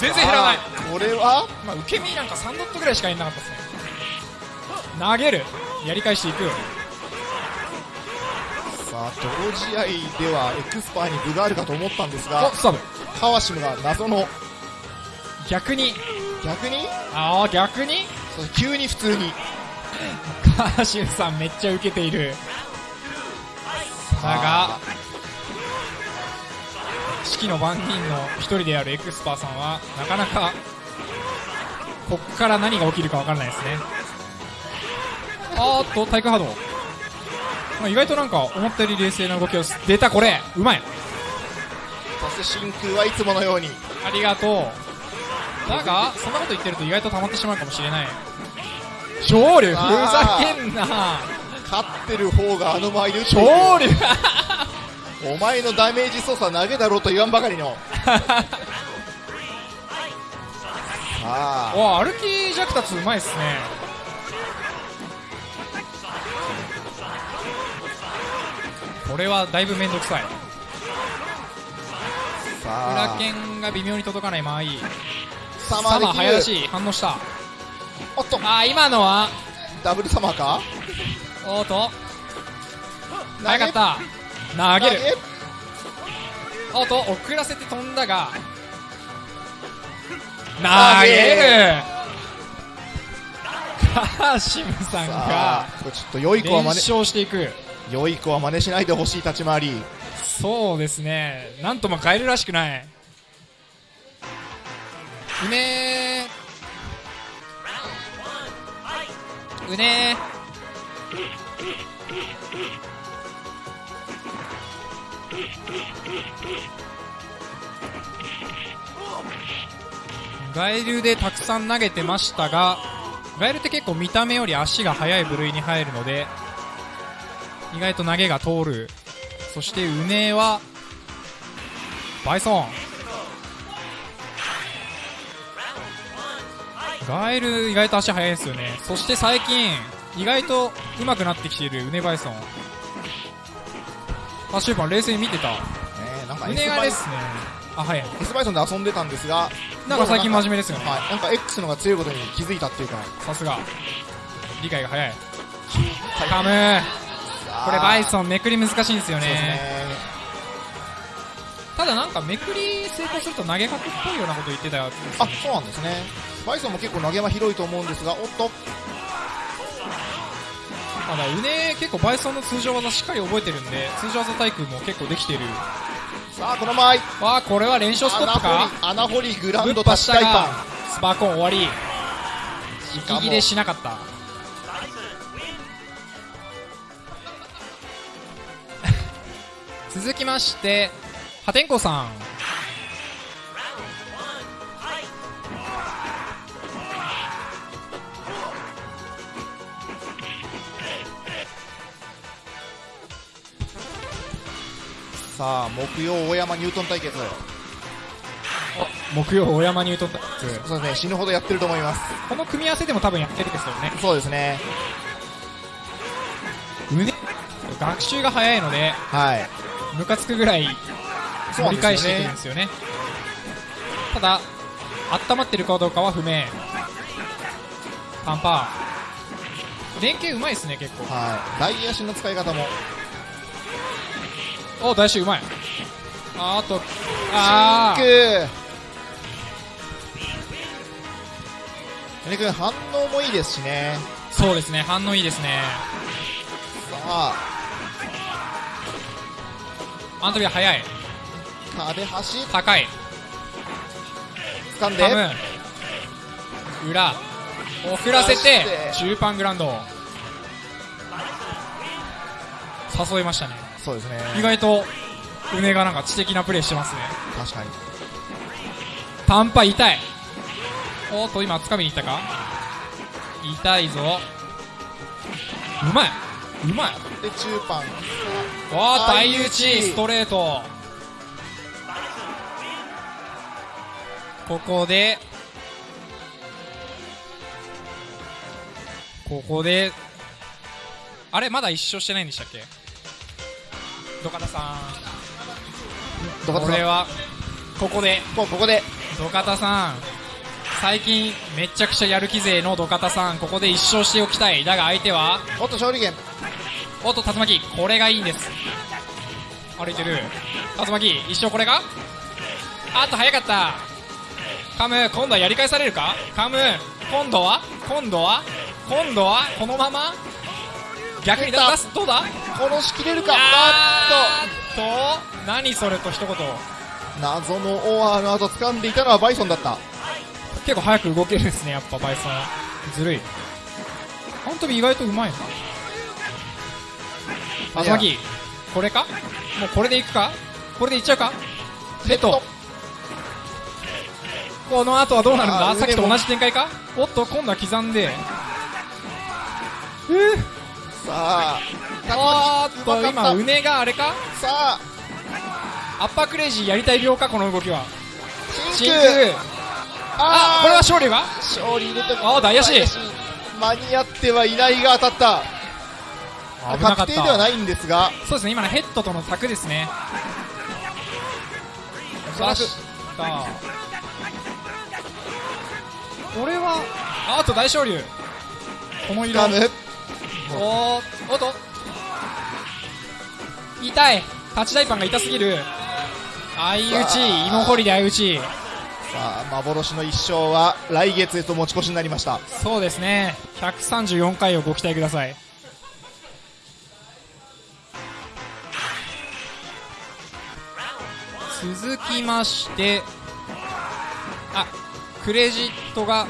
全然減らない。さあこれは？まあ、受け身なんか3ドットぐらいしかいなかったですね。投げる。やり返していく。さあ同試合ではエクスパーに分があるかと思ったんですがおスタブ川島が謎の。逆に。逆に？ああ逆に？急に普通に。カーシュさんめっちゃ受けている。だがあ式の番人の一人であるエクスパーさんはなかなかこっから何が起きるか分からないですね。あーっと体育波動、まあ、意外となんか思ったより冷静な動きをす出たこれ。うまい。そして真空はいつものように。ありがとう。だがそんなこと言ってると意外と溜まってしまうかもしれない。勝利ふざけんな。勝ってる方があの前で打っている勝利お前のダメージ操作投げだろうと言わんばかりの。さあ。お歩き弱達うまいっすね。これはだいぶ面倒くさい。さ裏あ剣が微妙に届かない間合い。サマー早出し反応した。おっと。あー今のは？ダブルサマーか？おーと。早かった投げる。投おーと遅らせて飛んだが。投投げげる。カーシムさんさがあこれちょっと良い子は連真似勝していく。良い子は真似しないでほしい立ち回り。そうですね。なんともカエルらしくない。うねー。うねーガエルでたくさん投げてましたがガエルって結構見た目より足が速い部類に入るので意外と投げが通る。そしてうねはバイソン。ガエル意外と足速いですよね。そして最近意外と上手くなってきているうねバイソン。あシューパン冷静に見てた。ねなんかう S ね。がですねあ早い。S バイソンで遊んでたんですがなんか最近真面目ですよね。はい。なんか X のが強いことに気づいたっていうか。さすが。理解が早い。はい。カムこれバイソンめくり難しいんですよね。ね。ただなんかめくり成功すると投げ角っぽいようなこと言ってたよあそうなんですね。バイソンも結構投げ間広いと思うんですがおっとまだうね結構バイソンの通常技しっかり覚えてるんで通常技対空も結構できてる。さあこの前わあこれは連勝ストップか穴掘りグランドぱしたがタッチ大パンスパーコーン終わり。息切れしなかった。続きまして破天荒さんさあ木曜大山ニュートン対決。木曜大山ニュートンタックそうですね死ぬほどやってると思います。この組み合わせでも多分やってるですよね。そうですね。胸学習が早いのではい。ムカつくぐらいそうなんですよね。盛り返してくるんですよね。ただ温まってるかどうかは不明。パンパー。連携うまいですね結構。はい。大足の使い方もお大衆うまい。あーあとあシンーク君反応もいいですしね。そうですね反応いいですね。さあ。アントビア速い。壁端。高い。掴んで。裏遅らせて中盤グラウンド誘いましたねそうですね。意外とうねがなんか知的なプレーしてますね。確かに。パンパ痛い。おっと今掴みに行ったか？痛いぞ。うまい。うまい。で中盤。わあ大打ち。ストレート。ここで、ここで、あれまだ一勝してないんでしたっけ？土方さん。ん。これはここで。もうここで。土方さん。最近めちゃくちゃやる気勢の土方さんここで一勝しておきたい。だが相手は？おっと勝利源。おっと竜巻。これがいいんです。歩いてる。竜巻一勝これがあっと早かった。カム今度はやり返されるか？カム今度は？今度は？今度は？このまま？逆に出すどうだ？殺しきれるか。あっと。何それと一言謎のオアの後掴んでいたのはバイソンだった。結構早く動けるんですねやっぱバイソン。ずるい。本当に意外とうまいな。竜巻これか？もうこれでいくか？これでいっちゃうか？ヘッド。この後はどうなるんだ？さっきと同じ展開か？おっと今度は刻んで。えー、さああーっと今うねがあれか？さあアッパークレイジーやりたい病かこの動きは。真真空空あこれは勝利が勝利入れたあー大足間に合ってはいないが当たった。危なかった。確定ではないんですが。そうですね今のヘッドとの卓ですね。出した。これはああと大昇竜この色おーおっと。痛い。タッチダイパンが痛すぎる。相打ち。芋掘りで相打ち。さあ幻の一勝は来月へと持ち越しになりました。そうですね。134回をご期待ください。続きましてあクレジットが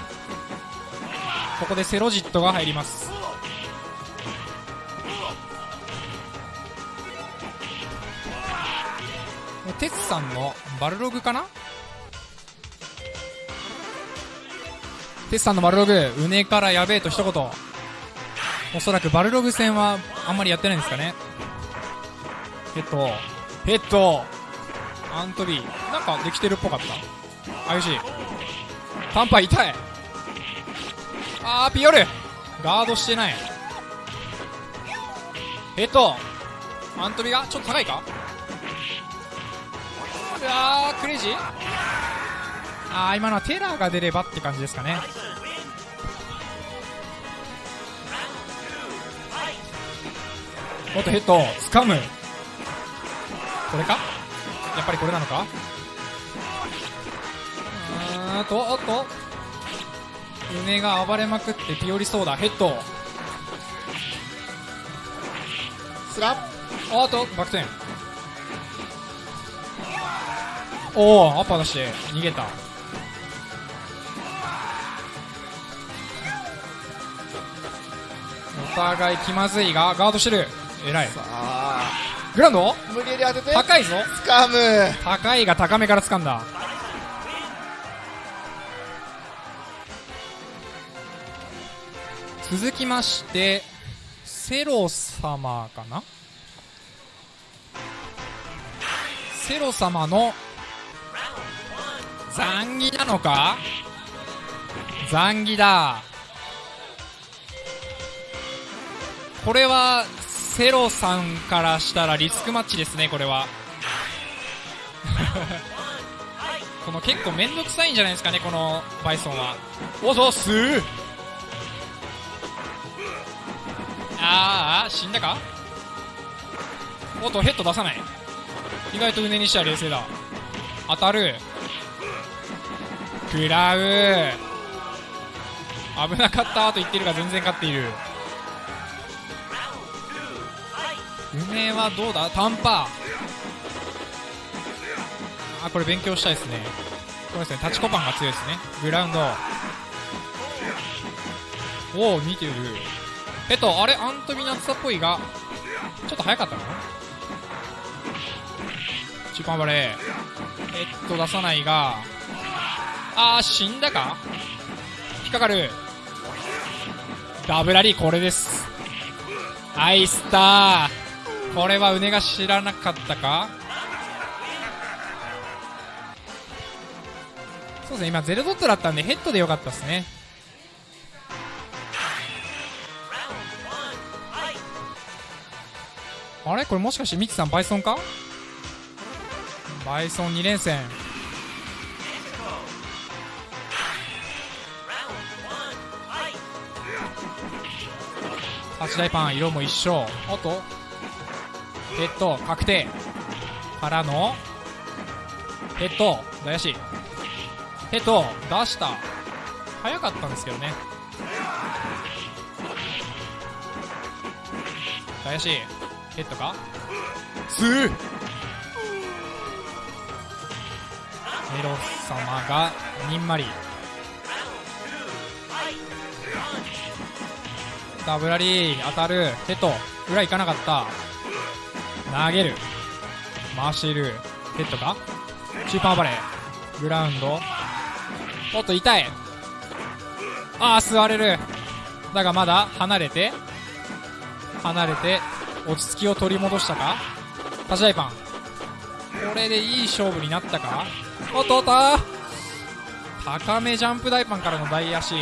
ここでセロジットが入りますテツさんのバルログかな？テツさんのバルログ、うねからやべえと一言。おそらくバルログ戦はあんまりやってないんですかね。ヘッド、ヘッド、アントビー、なんかできてるっぽかった。あゆし、タンパイ痛い。あー、ピヨル、ガードしてない。ヘッド、アントビがちょっと高いか？うわー、クレイジー？あー今のはテラーが出ればって感じですかね。おっとヘッド掴む。これか？やっぱりこれなのか？うーんとおっと。胸が暴れまくってピオリそうだ。ヘッドスランおっとバック転おおアッパー出して逃げた。お互い気まずいがガードしてる。偉い。さあ。グラウンド？無理やり当てて。高いぞ。掴む。高いが高めから掴んだ。続きましてセロ様かな？セロ様の残儀なのか？残儀だ。これはセロさんからしたらリスクマッチですねこれは。この結構めんどくさいんじゃないですかねこのバイソンは。おそうす。ーあーあー死んだか？おっとヘッド出さない。意外と胸にしては冷静だ。当たる。食らう危なかったと言ってるが全然勝っている。梅はどうだ？タンパあこれ勉強したいですね。これですねタチコパンが強いですね。グラウンド。おお見てる。えっとあれ？アントミナツサっぽいが。ちょっと早かったの？中間バレーえっと出さないが。あー死んだか？引っかかる。ダブラリーこれです。アイスター。これはうねが知らなかったか？そうですね今ゼロドットだったんでヘッドでよかったですね。あれ？これもしかしてミキさんバイソンか？バイソン2連戦。8大パン色も一緒。おっとヘッド確定。からのヘッド大足ヘッド出した。早かったんですけどね。大足ヘッドか？スー。メロ様がにんまり。ダブラリー当たるヘッド裏行かなかった。投げる。回している。ヘッドか？チーパーバレー。グラウンド。おっと痛い。ああ座れる。だがまだ離れて離れて落ち着きを取り戻したか？立ち台パン。これでいい勝負になったか？おっとおっと。高めジャンプ大パンからの大足。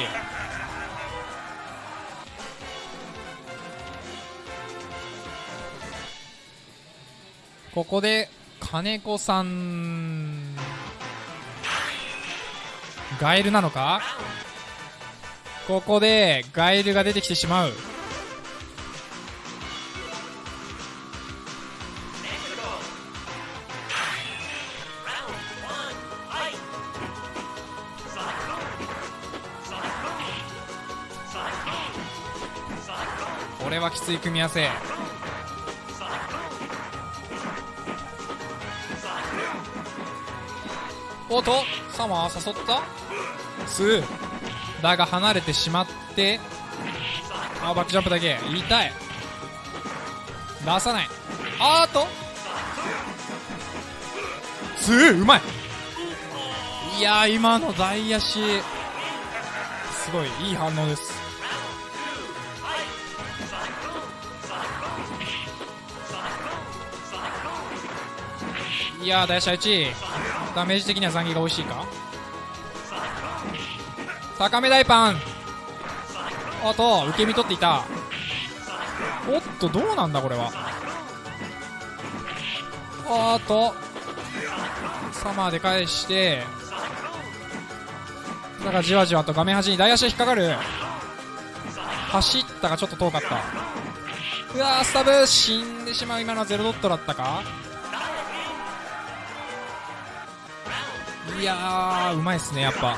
ここで金子さんガエルなのか？ここでガエルが出てきてしまう。これはきつい組み合わせ。おっとサマー誘った？スーだが離れてしまってあバックジャンプだけ。痛い。出さない。あーっと。スーうまい。いや今の大足。すごいいい反応です。いやー大足1位ダメージ的には残儀が美味しいか？高め大パン。あと受け身取っていた。おっとどうなんだこれは？あーっとサマーで返して。だからじわじわと画面端に大足引っかかる。走ったがちょっと遠かった。うわースタブ死んでしまう今のはゼロドットだったか？いやーうまいっすねやっぱ。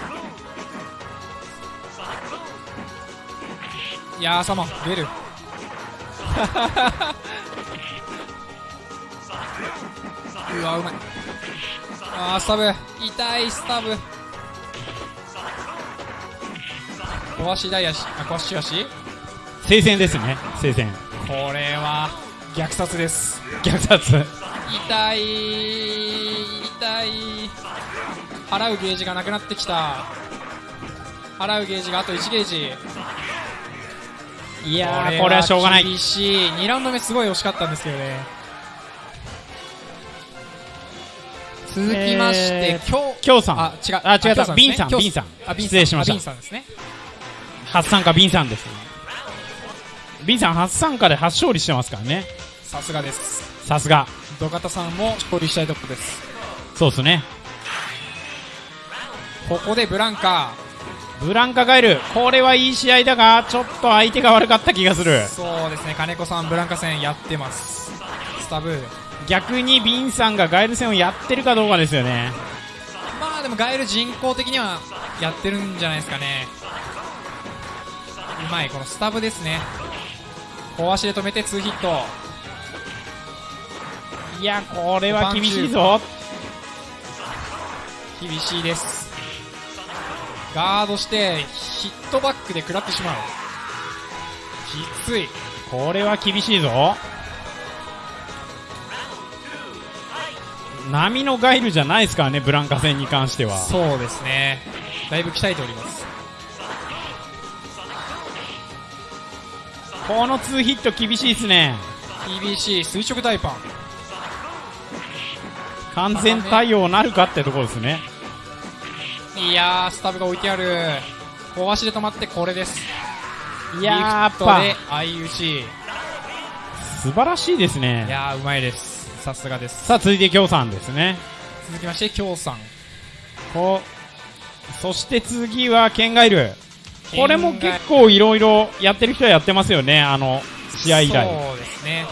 いやーサマ出る。うわうまい。あースタブ。痛いスタブ。壊しダイヤしあ壊し足聖戦ですね聖戦。これは虐殺です。虐殺。痛い払うゲージがなくなってきた。払うゲージがあと1ゲージ。いやーこれはしょうがない。厳しい。2ラウンド目すごい惜しかったんですけどね。続きまして、えー今日きょうさん。あ違う。あ違った。ビンさんビンさん。あビンさん。失礼しました。あビンさんですね。初参加ビンさんですビンさん初参加で初勝利してますからね。さすがです。さすが。土方さんも勝利したいところです。そうですねここでブランカ。ブランカガエルこれはいい試合だがちょっと相手が悪かった気がする。そうですね。金子さんブランカ戦やってます。スタブー。逆にビンさんがガエル戦をやってるかどうかですよね。まあでもガエル人工的にはやってるんじゃないですかね。うまい。このスタブですね。小足で止めて2ヒット。いやこれは厳しいぞ。厳しいですガードしてヒットバックで食らってしまう。きつい。これは厳しいぞ。波のガイルじゃないですからねブランカ戦に関しては。そうですね。だいぶ鍛えております。この2ヒット厳しいですね。TBC 垂直大パン。完全対応なるかってところですねいやースタブが置いてある。小足で止まってこれです。いやーやっで相打ち。い素晴らしいですね。やーうまいです。さすがです。さあ続いて京さんですね。続きまして京さん。こうそして次はケンガイル。これも結構いろいろやってる人はやってますよねあの試合以来そうですね。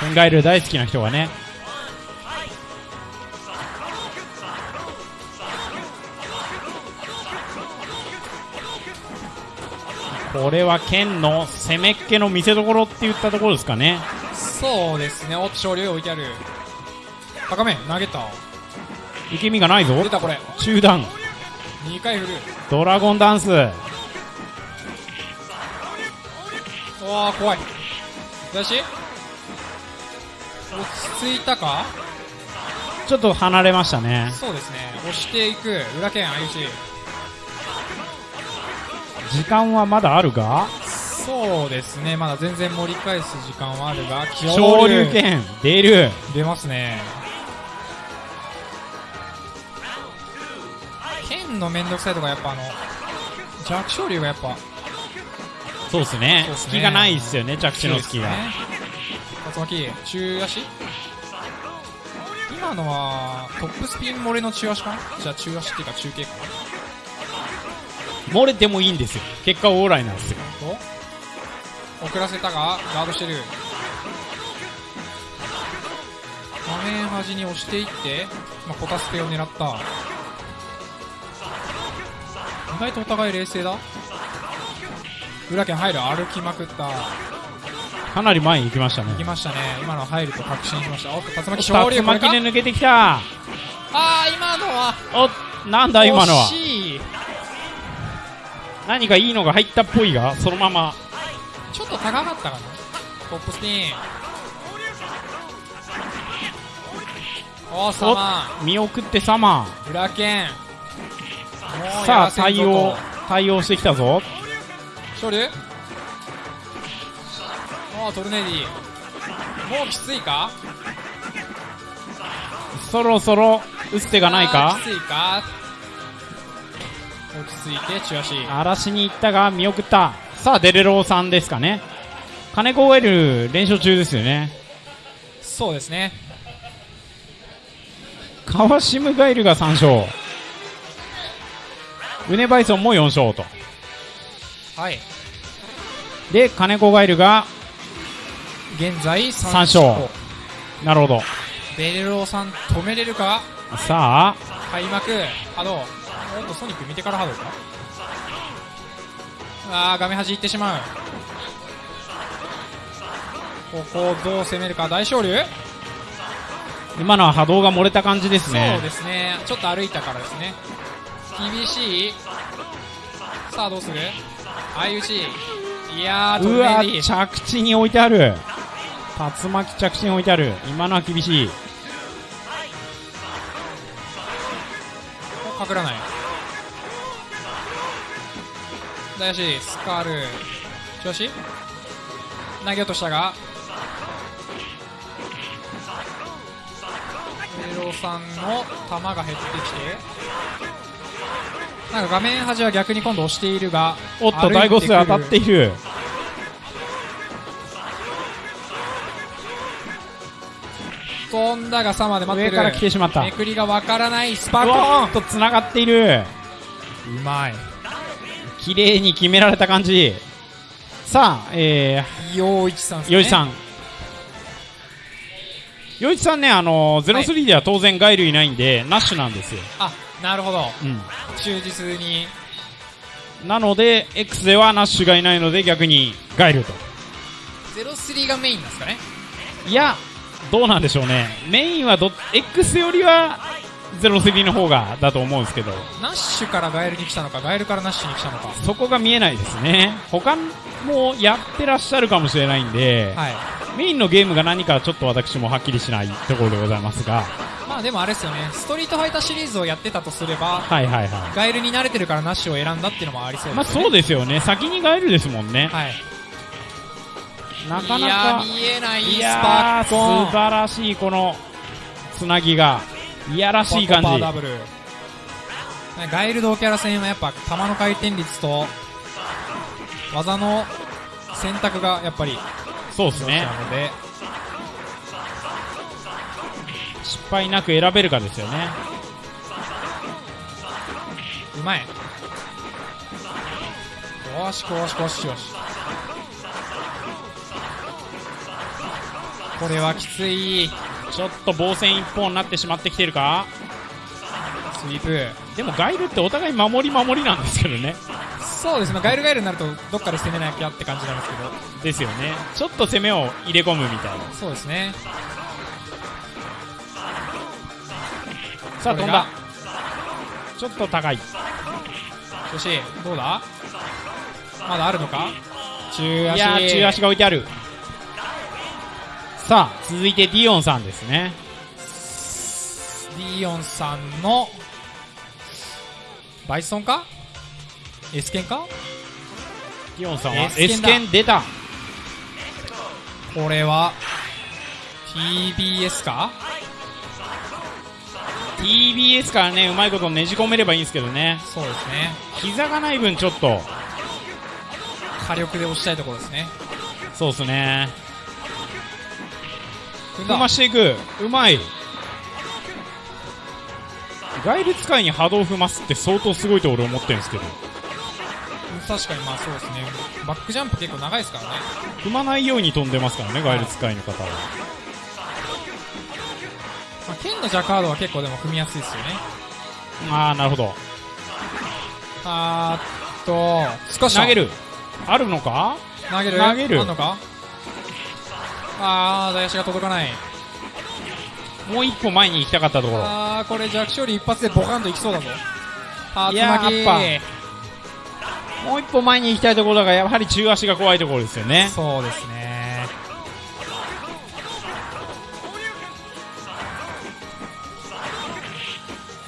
ケンガイル大好きな人がねこれは剣の攻めっ気の見せ所って言ったところですかね。そうですね。おっと勝利置いてある。高め投げた。受け身がないぞ。出たこれ。中段。2回振る。ドラゴンダンス。うわー怖い。出し。落ち着いたか？ちょっと離れましたね。そうですね。押していく。裏剣相打ち時間はまだあるが？そうですね。まだ全然盛り返す時間はあるが昇竜拳出る。出ますね。剣のめんどくさいとかやっぱあの弱小竜がやっぱ。そうですね。すね。隙がないですよね着地の隙が、ね。竜巻中足？今のはトップスピン漏れの中足かな？じゃあ中足っていうか中継か漏れてもいいんですよ。結果オーライなんですよ。と遅らせたがガードしてる。画面端に押していって、まあ、コタスペを狙った。意外とお互い冷静だ。裏剣入る歩きまくった。かなり前に行きましたね。行きましたね。今の入ると確信しました。おっと竜巻竜勝利これ巻か？で抜けてきた。ああ今のは。おなんだ今のは。惜しい何かいいのが入ったっぽいがそのまま。ちょっと高かったかな？トップスピン。おーサマ見送ってサマー。裏剣。さあ対応対応してきたぞ。勝利おートルネディ。もうきついか？そろそろ打つ手がないか？きついか？落ち着いて中足嵐に行ったが見送った。さあデレローさんですかね。金子ウェル連勝中ですよね。そうですね。川島ガイルが3勝。ウネバイソンも4勝と。はい。で金子ガイルが現在3三勝。なるほど。ベレローさん止めれるか？さあ。開幕。波動おっとソニック見てから波動か。あー画面端行ってしまう。ここをどう攻めるか。大勝竜今のは波動が漏れた感じですね。そうですね。ちょっと歩いたからですね。厳しいさあどうする？相打ちいやートうわ着地に置いてある。竜巻着地に置いてある。今のは厳しい。お隠らない大足スカール。調子？投げようとしたが。メロさんの球が減ってきて。なんか画面端は逆に今度押しているがおっと第5数当たっている。飛んだがさまで待ってる。上から来てしまった。めくりがわからない。スパうコわっとつながっている。ーンうまい綺麗に決められた感じ。さあえ陽一さんね。よいちさん。よいちさんねあのー、03では当然ガイルいないんで、ナッシュなんですよ、あなるほど。うん、忠実に。なので X ではナッシュがいないので逆にガイルと03がメインなんですかね。いやどうなんでしょうね。メインはど X よりは03の方がだと思うんですけど。ナッシュからガイルに来たのかガイルからナッシュに来たのか。そこが見えないですね。他もやってらっしゃるかもしれないんで、はい。メインのゲームが何かちょっと私もはっきりしないところでございますが。まあでもあれですよね。ストリートファイターシリーズをやってたとすればはいはいはガエルに慣れてるからナッシュを選んだっていうのもありそういまあですよね。そうですよね。先にガイルですもんね。はい。なかないやか見えないいスパッコン。素晴らしいこのつなぎがいやらしい感じ。ガイルドキャラ戦はやっぱ球の回転率と技の選択がやっぱりそうですね。なので。失敗なく選べるかですよね。うまい。よしよしよしよし。これはきついちょっと防戦一本になってしまってきてるか？スイープ。でもガイルってお互い守り守りなんですけどね。そうですね。ガイルガイルになるとどっかで攻めなきゃって感じなんですけど。ですよね。ちょっと攻めを入れ込むみたいな。そうですね。さあ飛んだ。ちょっと高い。よしどうだ？まだあるのか？中足。いやー中足が置いてあるさあ続いてディオンさんですね。ディオンさんのバイソンか？エスケンか？ディオンさんは S S 剣だ。剣出た。これは TBS か？TBS からねうまいことねじ込めればいいんですけどね。そうですね。膝がない分ちょっと。火力で押したいところですね。そうですね踏ましていく。うまい。ガイル使いに波動踏ますって相当すごいと俺思ってるんですけど。確かにまあそうですね。バックジャンプ結構長いですからね。踏まないように飛んでますからねガイル使いの方は。まあ、剣のジャカードは結構でも踏みやすいですよね。ああなるほど。あーっと少し投げる。あるのか？投げる？投げる。あんのか？あー、大足が届かない。もう一歩前に行きたかったところあー、これ弱勝利一発でボカンといきそうだぞ。竜いややっもう一歩前に行きたいところだがやはり中足が怖いところですよねそうですね。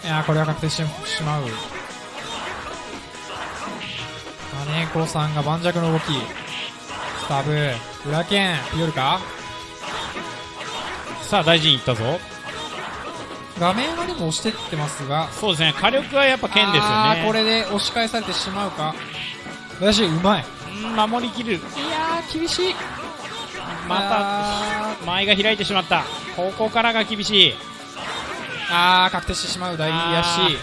いやー、これは確定してしまう。金子さんが盤石の動き。スタブ、裏剣、ピヨルかさあ大事に行ったぞ。画面はでも押してってますが、そうですね。火力はやっぱ剣ですよね。あーこれで押し返されてしまうか。私、うまい。うん守りきる。いやー、厳しい。まあた前が開いてしまった。ここからが厳しい。あー、確定してしまう、大足。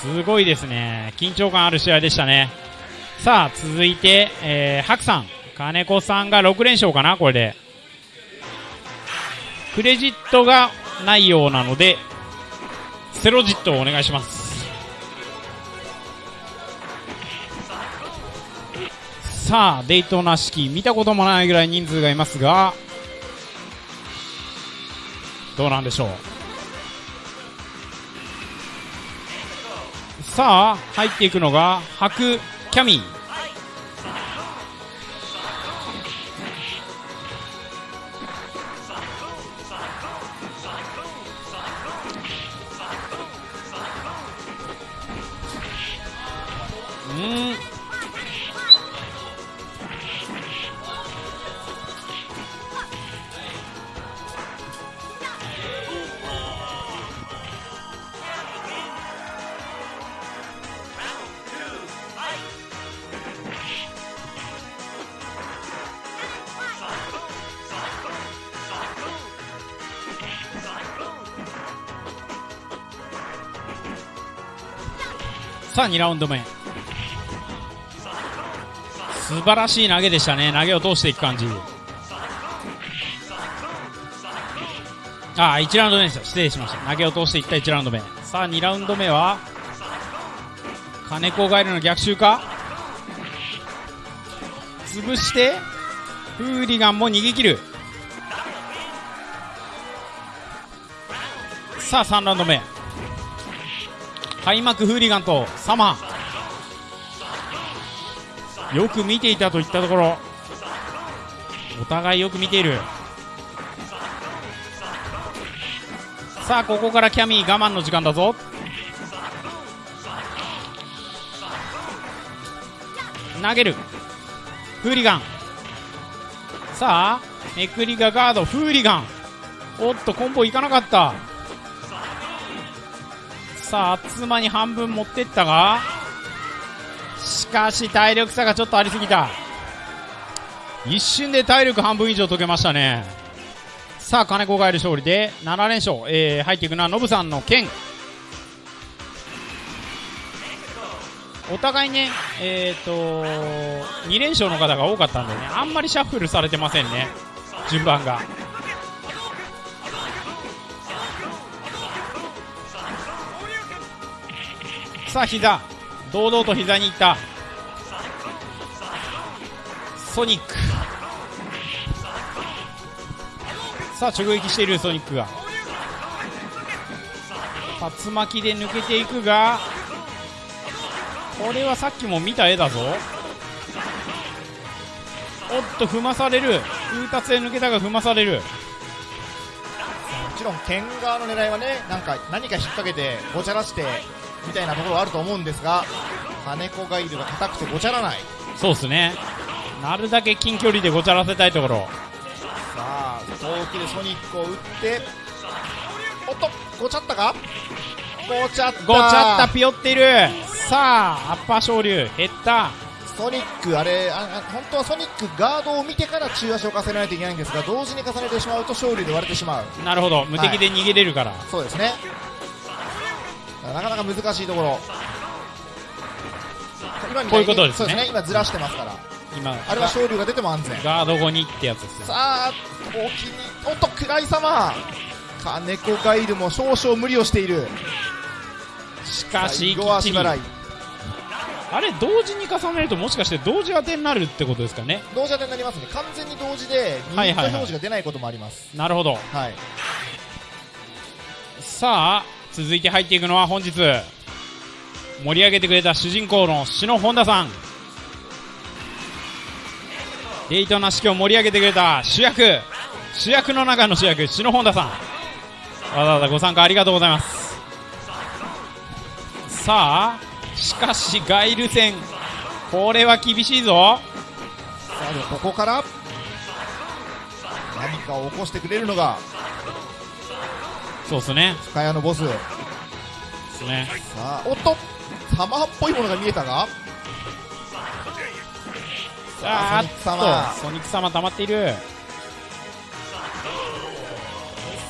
すごいですね。緊張感ある試合でしたね。さあ続いて、えー、ハクさん。金子さんが6連勝かなこれでクレジットがないようなのでセロジットをお願いします。さあデイトナ式見たこともないぐらい人数がいますがどうなんでしょう。さあ入っていくのが白キャミー。さあ2ラウンド目。素晴らしい投げでしたね。投げを通していく感じ。ああ1ラウンド目です。よ失礼しました。投げを通していった1ラウンド目。さあ2ラウンド目は金子ガエルの逆襲か？潰してフーリガンも逃げ切る。さあ3ラウンド目。開幕フーリガンとサマー。よく見ていたといったところ。お互いよく見ている。さあここからキャミー我慢の時間だぞ。投げる。フーリガン。さあめくりがガードフーリガン。おっとコンボいかなかった。さあ、あっつまに半分持ってったが、しかし体力差がちょっとありすぎた。一瞬で体力半分以上解けましたね。さあ、金子がいる勝利で7連勝。えー、入っていくのはノブさんの剣。お互いね、えーと、2連勝の方が多かったんでね、あんまりシャッフルされてませんね、順番が。さあ、膝。堂々と膝に行った。ソニック。さあ、直撃しているソニックが。竜巻で抜けていくが、これはさっきも見た絵だぞおっと踏まされる風達で抜けたが踏まされるもちろん剣側の狙いはねなんか何か引っ掛けてごちゃらしてみたいなところはあると思うんですが金子ガイルが硬くてごちゃらない。そうっすね。なるだけ近距離でごちゃらせたいところ。さあ遠気でソニックを打っておっとごちゃったか？ごちゃった。ごちゃったピヨっている。さあアッパー昇竜減った。ソニックあれああ本当はソニックガードを見てから中足を重ねないといけないんですが同時に重ねてしまうと勝利で割れてしまう。なるほど。無敵で逃げれるから、そうですねなかなか難しいところ。今みたこういうことですね。そうですね。今ずらしてますから。今あれは勝利が出ても安全。ガード後にってやつですよさあ大きにおっと暗い様。金子ガイルも少々無理をしている。しかし最後はあれ同時に重ねるともしかして同時当てになるってことですかね。同時当てになりますね。完全に同時で2はいはいはい。ヒット表示が出ないこともあります。なるほど。はい。さあ続いて入っていくのは本日盛り上げてくれた主人公の篠本田さん。デイトな式を盛り上げてくれた主役主役の中の主役篠本田さん。わざわざご参加ありがとうございます。さあしかしガイル戦これは厳しいぞ。さあここから何かを起こしてくれるのがそうですね。深谷のボス。さですね。あおっと。サマーっぽいものが見えたが。さあソニック様。ソニック様溜まっている。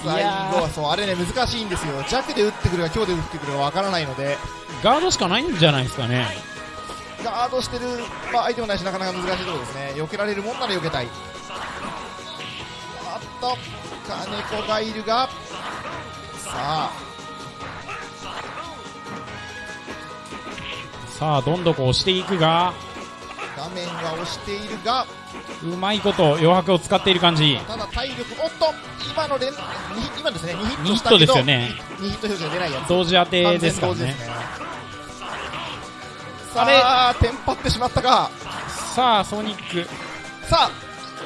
最後はそうあれね難しいんですよ。弱で打ってくるか強で打ってくるかわからないので。ガードしかないんじゃないですかね。ガードしてる、まあ、相手もないしなかなか難しいところですね。避けられるもんなら避けたい。あっと。金子がいるが。さあ。さあどんどこ押していくが画面が押しているがうまいこと余白を使っている感じ。ただ体力おっと今の連に今ですね2ヒットですよね。2ヒット表示が出ないやつ。同時当て完ですからね。ね。さあテンパってしまったか。さあソニック。さあ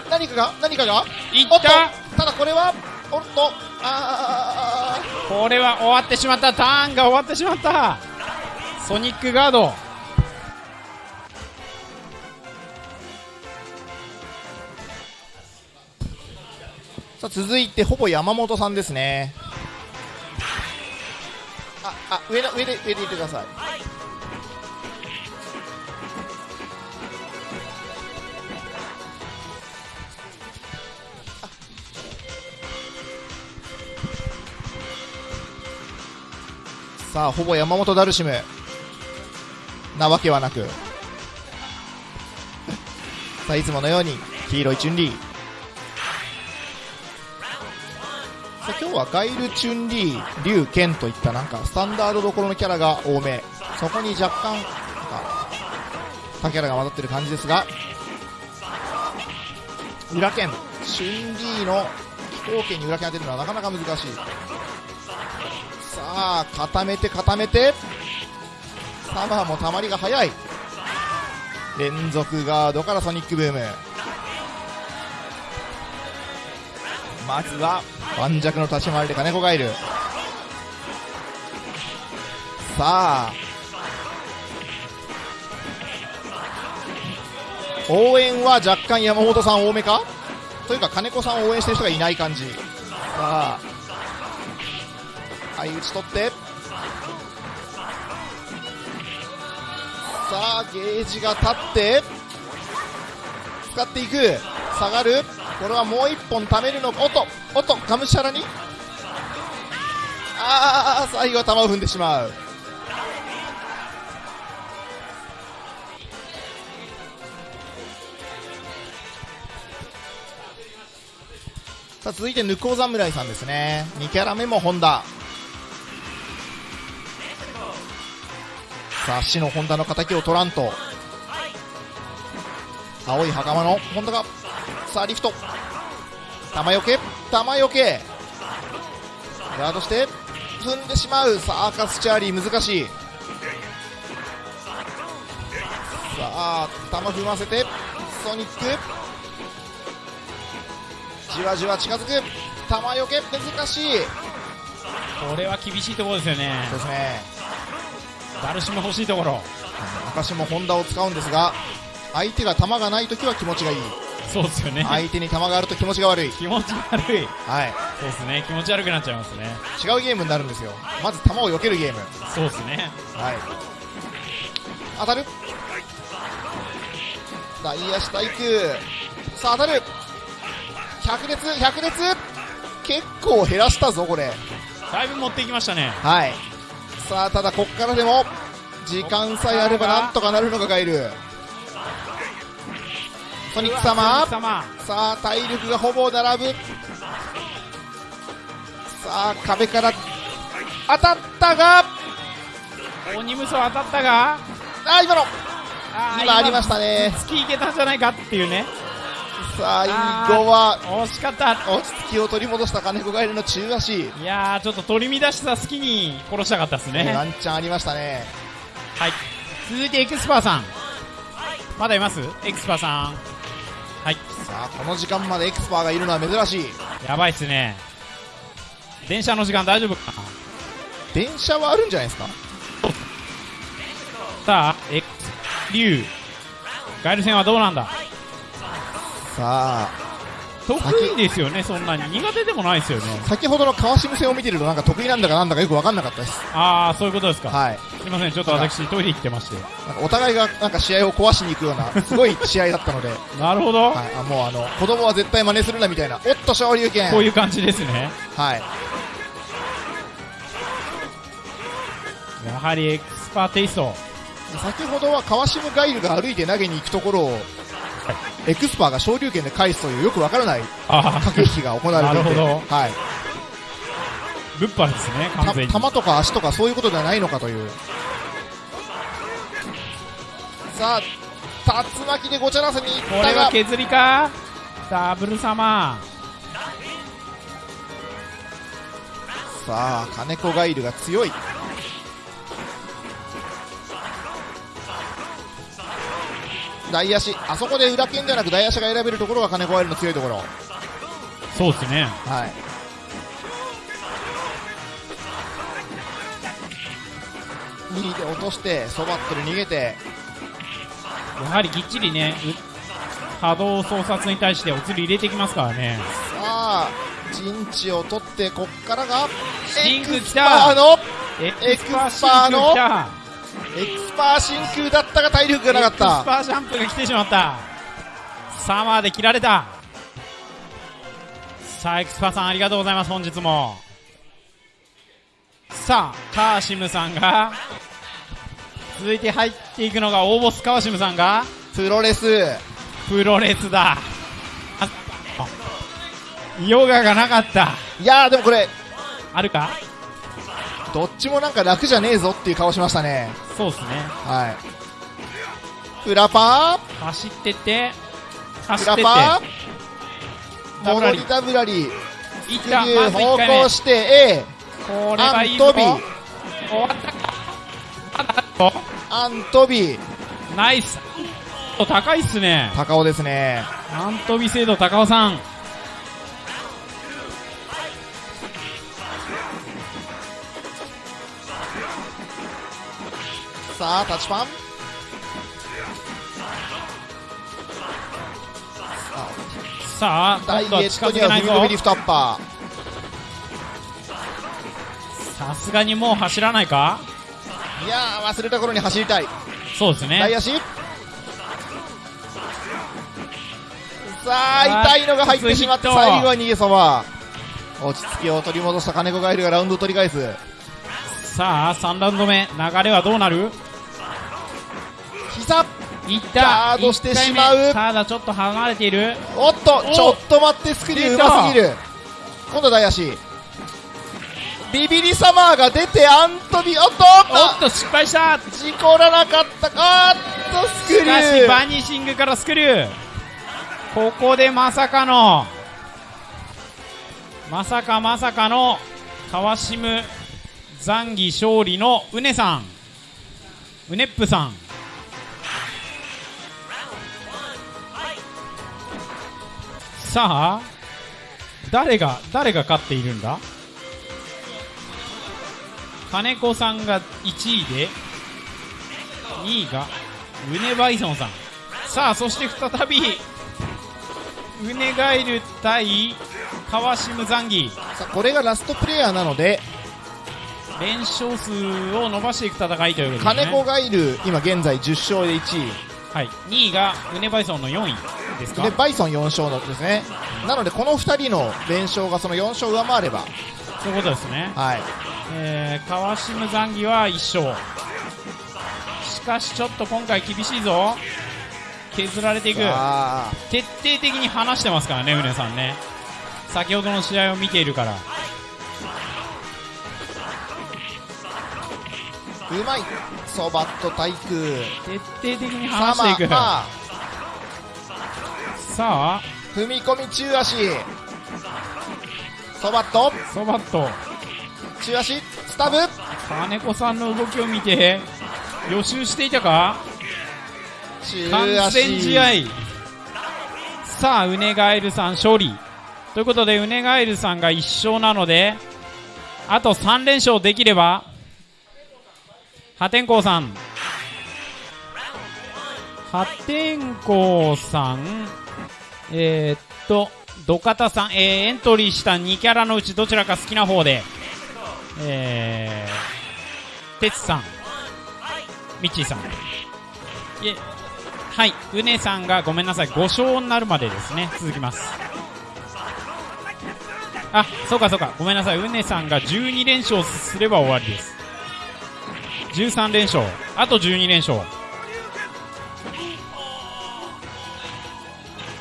何かが何かが？いった。ただこれはおっと。あこれは終わってしまった。ターンが終わってしまった。ソニックガード。ーさあ続いてほぼ山本さんですね。ああ上の上で上でいてくださいさあほぼ山本ダルシム。なわけはなく。さあいつものように黄色いチュンリー。さあ今日はガイル、チュンリー、リュウ、ケンといったなんかスタンダードどころのキャラが多め。そこに若干なんか他キャラが混ざってる感じですが。裏剣、チュンリーの飛行剣に裏剣当てるのはなかなか難しい。あ固めて固めて。サマーもたまりが早い。連続ガードからソニックブーム。まずは盤石の立ち回りで金子がいる。さあ応援は若干山本さん多めか？というか金子さんを応援してる人がいない感じ。さあはい打ち取って。さあゲージが立って。使っていく。下がる。これはもう1本貯めるのか。おっとおっとがむしゃらに。ああ最後は球を踏んでしまう。さあ続いてぬこう侍さんですね。2キャラ目もホンさあ死のホンダの敵を取らんと。青い袴のホンダがさあリフト。玉よけ玉よけ。ガードして踏んでしまう。さあアーカスチャーリー難しい。さあ玉踏ませてソニック。じわじわ近づく。玉よけ難しい。これは厳しいところですよね。そうですねダルシム欲しいところ。私もホンダを使うんですが相手が球がないときは気持ちがいい。そうですよね。相手に球があると気持ちが悪い。気持ち悪い。はい。そうですね。気持ち悪くなっちゃいますね。違うゲームになるんですよ。まず球を避けるゲーム。そうですね。はい。当たる。ダイヤ下行くさあ当たる。百列百列結構減らしたぞこれ。だいぶ持っていきましたね。はいさあただこっからでも時間さえあればなんとかなるのがガイル。ソニック様。様。さあ体力がほぼ並ぶ。さあ壁から当たったが鬼無双当たったがあ今の今ありましたね突きいけたんじゃないかっていうねさあインゴは。惜しかった。落ち着きを取り戻した金子ガエルの中足。いやーちょっと取り乱した好きに殺したかったですね。ワンチャンありましたね。はい。続いてエクスパーさん。まだいます？エクスパーさん。はい。さあこの時間までエクスパーがいるのは珍しい。やばいっすね。電車の時間大丈夫かな？電車はあるんじゃないですか？さあ X 竜ガエル戦はどうなんだ？さあ得意ですよねそんなに。苦手でもないですよね。先ほどの川島戦を見てるとなんか得意なんだかなんだかよく分かんなかったです。ああそういうことですか、はい。すいませんちょっと私トイレ行ってまして。なんかお互いがなんか試合を壊しに行くようなすごい試合だったので、はい、なるほど、あもうあの子供は絶対真似するなみたいなおっと昇竜拳こういう感じですね。はい。やはりエクスパーテイスト。先ほどは川島ガイルが歩いて投げに行くところをエクスパーが昇竜拳で返すというよくわからないあ駆け引きが行われていてはい、ぶっぱですね完全に。た球とか足とかそういうことではないのかという。さあ竜巻でごちゃらせにいっこれたがは削りか？ダブル様。さあ金子ガイルが強い大足。あそこで裏剣じゃなく大足が選べるところが金子ガイルの強いところ。そうですね。はい。右で落としてそばってる逃げて。やはりぎっちりねう波動操作に対してお釣り入れてきますからね。さあ陣地を取ってこっからがシンク来エクスパーたのエクスパーシンク来たエクスパー真空だったが体力がなかっエクスたパージャンプが来てしまった。サマーで切られた。さあエクスパーさんありがとうございます本日も。さあカーシムさんが続いて入っていくのが大ボスカーシムさんがプロレス。プロレスだ。ヨガがなかった。いやーでもこれあるか？どっちもなんか楽じゃねえぞっていう顔しましたねそうですね。はい。裏パ走ってってー？走ってって。裏パーダブラリダブラリいった。まず1方回目。向して A これアはいいぞ。ントビ終わったか。アントビナイス。お高いっすね。高尾ですね。アントビ精度高尾さんさあタッチパン。さあダイエットにはフルビリフトアッパさすがにもう走らないか？ーいやー忘れた頃に走りたい。そうですね。大足さあ痛いのが入ってしまって最後は逃げそば落ち着きを取り戻した金子ガイルがラウンドを取り返す。さあ、3ラウンド目、流れはどうなる？膝。いった。ガードしてしまう。ただちょっと離れている。おっとおちょっと待ってスクリューうますぎる。今度は大足ビビリサマーが出てアントビおっとおっと、失敗した。事故らなかった。あーっとスクリしかし、ューバニシングからスクリュー。ここでまさかの、まさかまさかの、川島残儀勝利のうねさん。うねっぷさん。さあ、誰が、誰が勝っているんだ？金子さんが1位で、2位がウネバイソンさん。さあそして再びウネガイル対川島ザンギさあこれがラストプレイヤーなので連勝数を伸ばしていく戦いということですね。金子ガイル今現在10勝で1位。はい、2位がウネバイソンの4位ですか？でバイソン4勝のですね。なのでこの2人の連勝がその4勝上回れば。そういうことですね、はい。えー、川島ザンギは1勝。しかしちょっと今回厳しいぞ。削られていく。徹底的に離してますからね、ウネさんね。先ほどの試合を見ているから。うまい。そばと体空。徹底的にサ離していく。マまあさあ、踏み込み中足。そばと。ソバット、中足。スタブ。金子さんの動きを見て、予習していたか？中完全足試合。さあ、ウネガエルさん勝利。ということで、ウネガエルさんが1勝なので、あと3連勝できれば、破天荒さん。破天荒さん、えー、っと、土方さん、えー、エントリーした2キャラのうちどちらか好きな方で、えー、哲さん、ミッチーさん。いえ、はい、うねさんがごめんなさい、5勝になるまでですね、続きます。あ、そうかそうか、ごめんなさい、うねさんが12連勝すれば終わりです。13連勝、あと12連勝。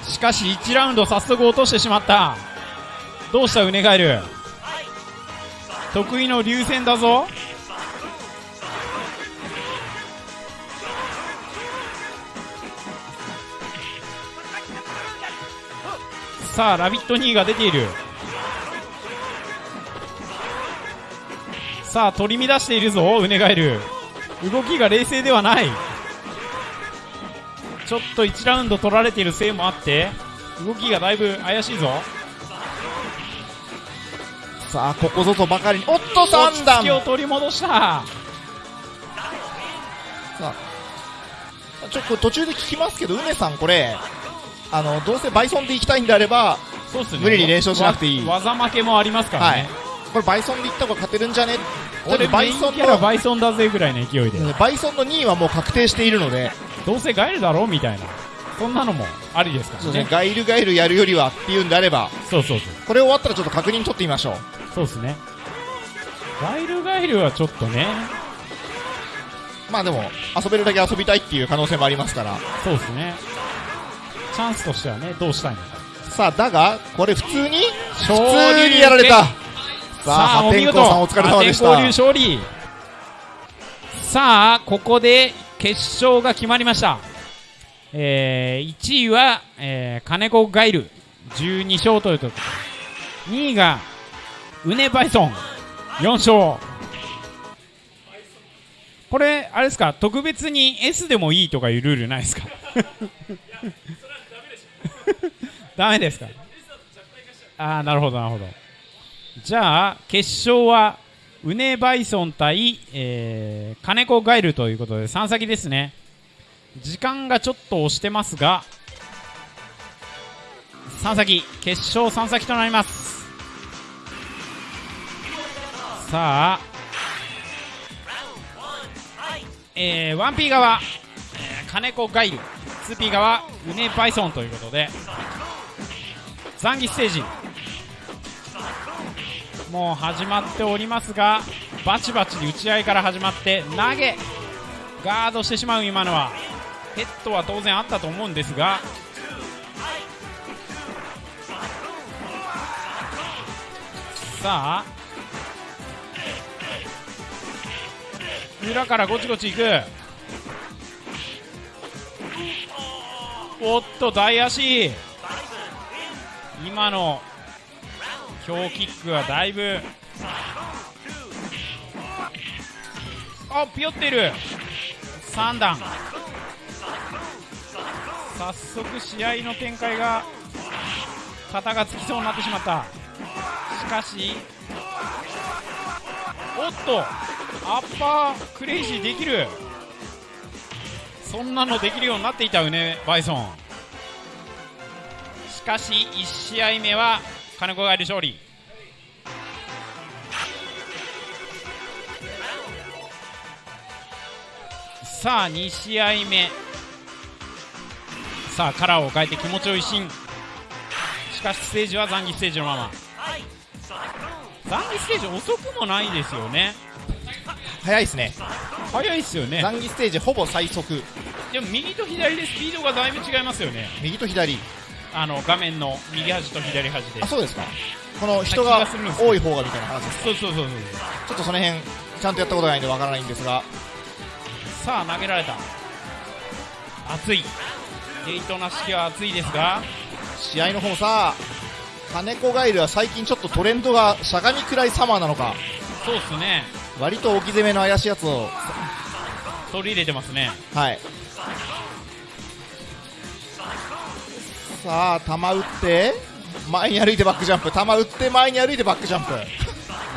しかし1ラウンド早速落としてしまった。どうした？うねガエル得意の流線だぞ。さあ、ラビット2が出ている。さあ、取り乱しているぞ、うねガエル。動きが冷静ではない。ちょっと1ラウンド取られているせいもあって、動きがだいぶ怪しいぞ。さあここぞとばかりにおっと落3ち着段きを取り戻した。さあちょっと途中で聞きますけど、うねさん、これ、あのどうせバイソンで行きたいんであれば、ね。無理に連勝しなくていいわ技負けもありますからはいね。、これ、バイソンで行った方が勝てるんじゃね？俺バイソンのバイソンだぜぐらいの勢いで。バイソンの2位はもう確定しているので、どうせガエルだろ？みたいな。そんなのもありですからね。ねガイルガイルやるよりはっていうんであれば、そうそうそう。これ終わったらちょっと確認取ってみましょう。そうですね。ガイルガイルはちょっとね、まあでも、遊べるだけ遊びたいっていう可能性もありますから。そうですね。チャンスとしてはね、どうしたいのか。さあ、だが、これ普通に勝普通にやられた。さあ、お見事。さんお疲れ様でした。勝利。さあ、ここで決勝が決まりました。えー、1位は、えー、金子ガイル、12勝ということで。2位が、ウネバイソン、4勝。これ、あれですか、特別に S でもいいとかいうルールないですか？ダメですか？ああ、なるほど、なるほど。じゃあ、決勝は、ウネバイソン対、えー、金子ガイルということで、3先ですね。時間がちょっと押してますが、3先、決勝3先となります。さあ、えー、1P 側、金子ガイル 2P 側ウネバイソンということで残儀ステージもう始まっておりますがバチバチに打ち合いから始まって投げガードしてしまう今のはヘッドは当然あったと思うんですがさあ裏からゴチゴチいく。おっと大足。今の強キックはだいぶ。あピヨっている。3段。早速試合の展開が肩がつきそうになってしまった。しかしおっとアッパークレイジーできる。そんなのできるようになっていたうねバイソン。しかし1試合目は金子が勝利さあ2試合目。さあカラーを変えて気持ちを一新。しかしステージは残儀ステージのまま。残儀ステージ遅くもないですよね。早いですね。早いですよね。残儀ステージほぼ最速。でも右と左でスピードがだいぶ違いますよね。右と左あの画面の右端と左端であそうですか。この人気が多い方がみたいな話ですそうそうそうそうちょっとその辺ちゃんとやったことないんでわからないんですが。さあ投げられた。熱い。デイトナ式は熱いですが。試合の方さ金子ガイルは最近ちょっとトレンドがしゃがみくらいサマーなのか。そうっすね。割と置き攻めの怪しいやつを。取り入れてますね。はいさあ球打って前に歩いてバックジャンプ球打って前に歩いてバックジャンプ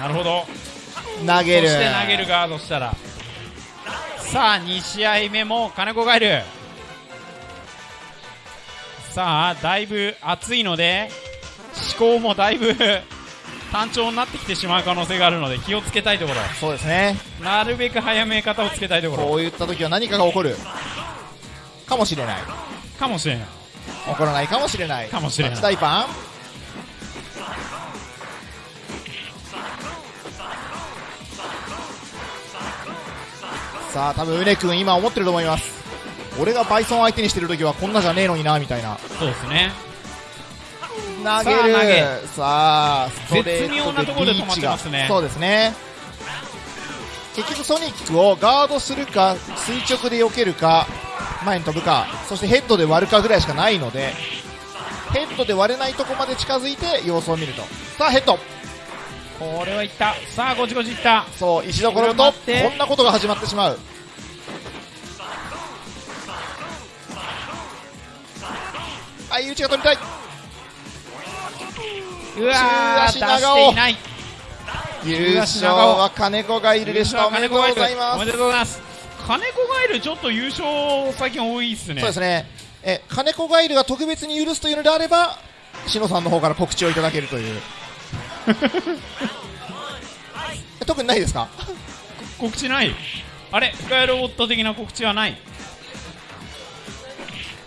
なるほど。投げる。そして投げるガードしたら。さあ2試合目も金子がいる。さあだいぶ熱いので思考もだいぶ単調になってきてしまう可能性があるので気をつけたいところ。そうですね。なるべく早め方をつけたいところ。こういった時は何かが起こる。かもしれない。かもしれない起こらないかもしれない。かもしれない。タッチ大パン。さあ多分うね君今思ってると思います。俺がバイソン相手にしてる時はこんなじゃねえのになみたいな。そうですね。投げる。さあさあ絶妙なところで止まってますね。そうですね。結局ソニックをガードするか垂直で避けるか前に飛ぶかそしてヘッドで割るかぐらいしかないのでヘッドで割れないとこまで近づいて様子を見ると。さあヘッド。これはいった。さあゴチゴチいった。そう石どころとこんなことが始まってしまう。相打ちが取りたい。うわー足長尾。していない。優勝は金子がいるでした。おめでとうございます。おめでとうございます金子ガイルちょっと優勝最近多いっすね。そうですね。え金子ガイルが特別に許すというのであれば志野さんの方から告知をいただけるという。え特にないですか？告知ない？あれ？ガイルオット的な告知はない？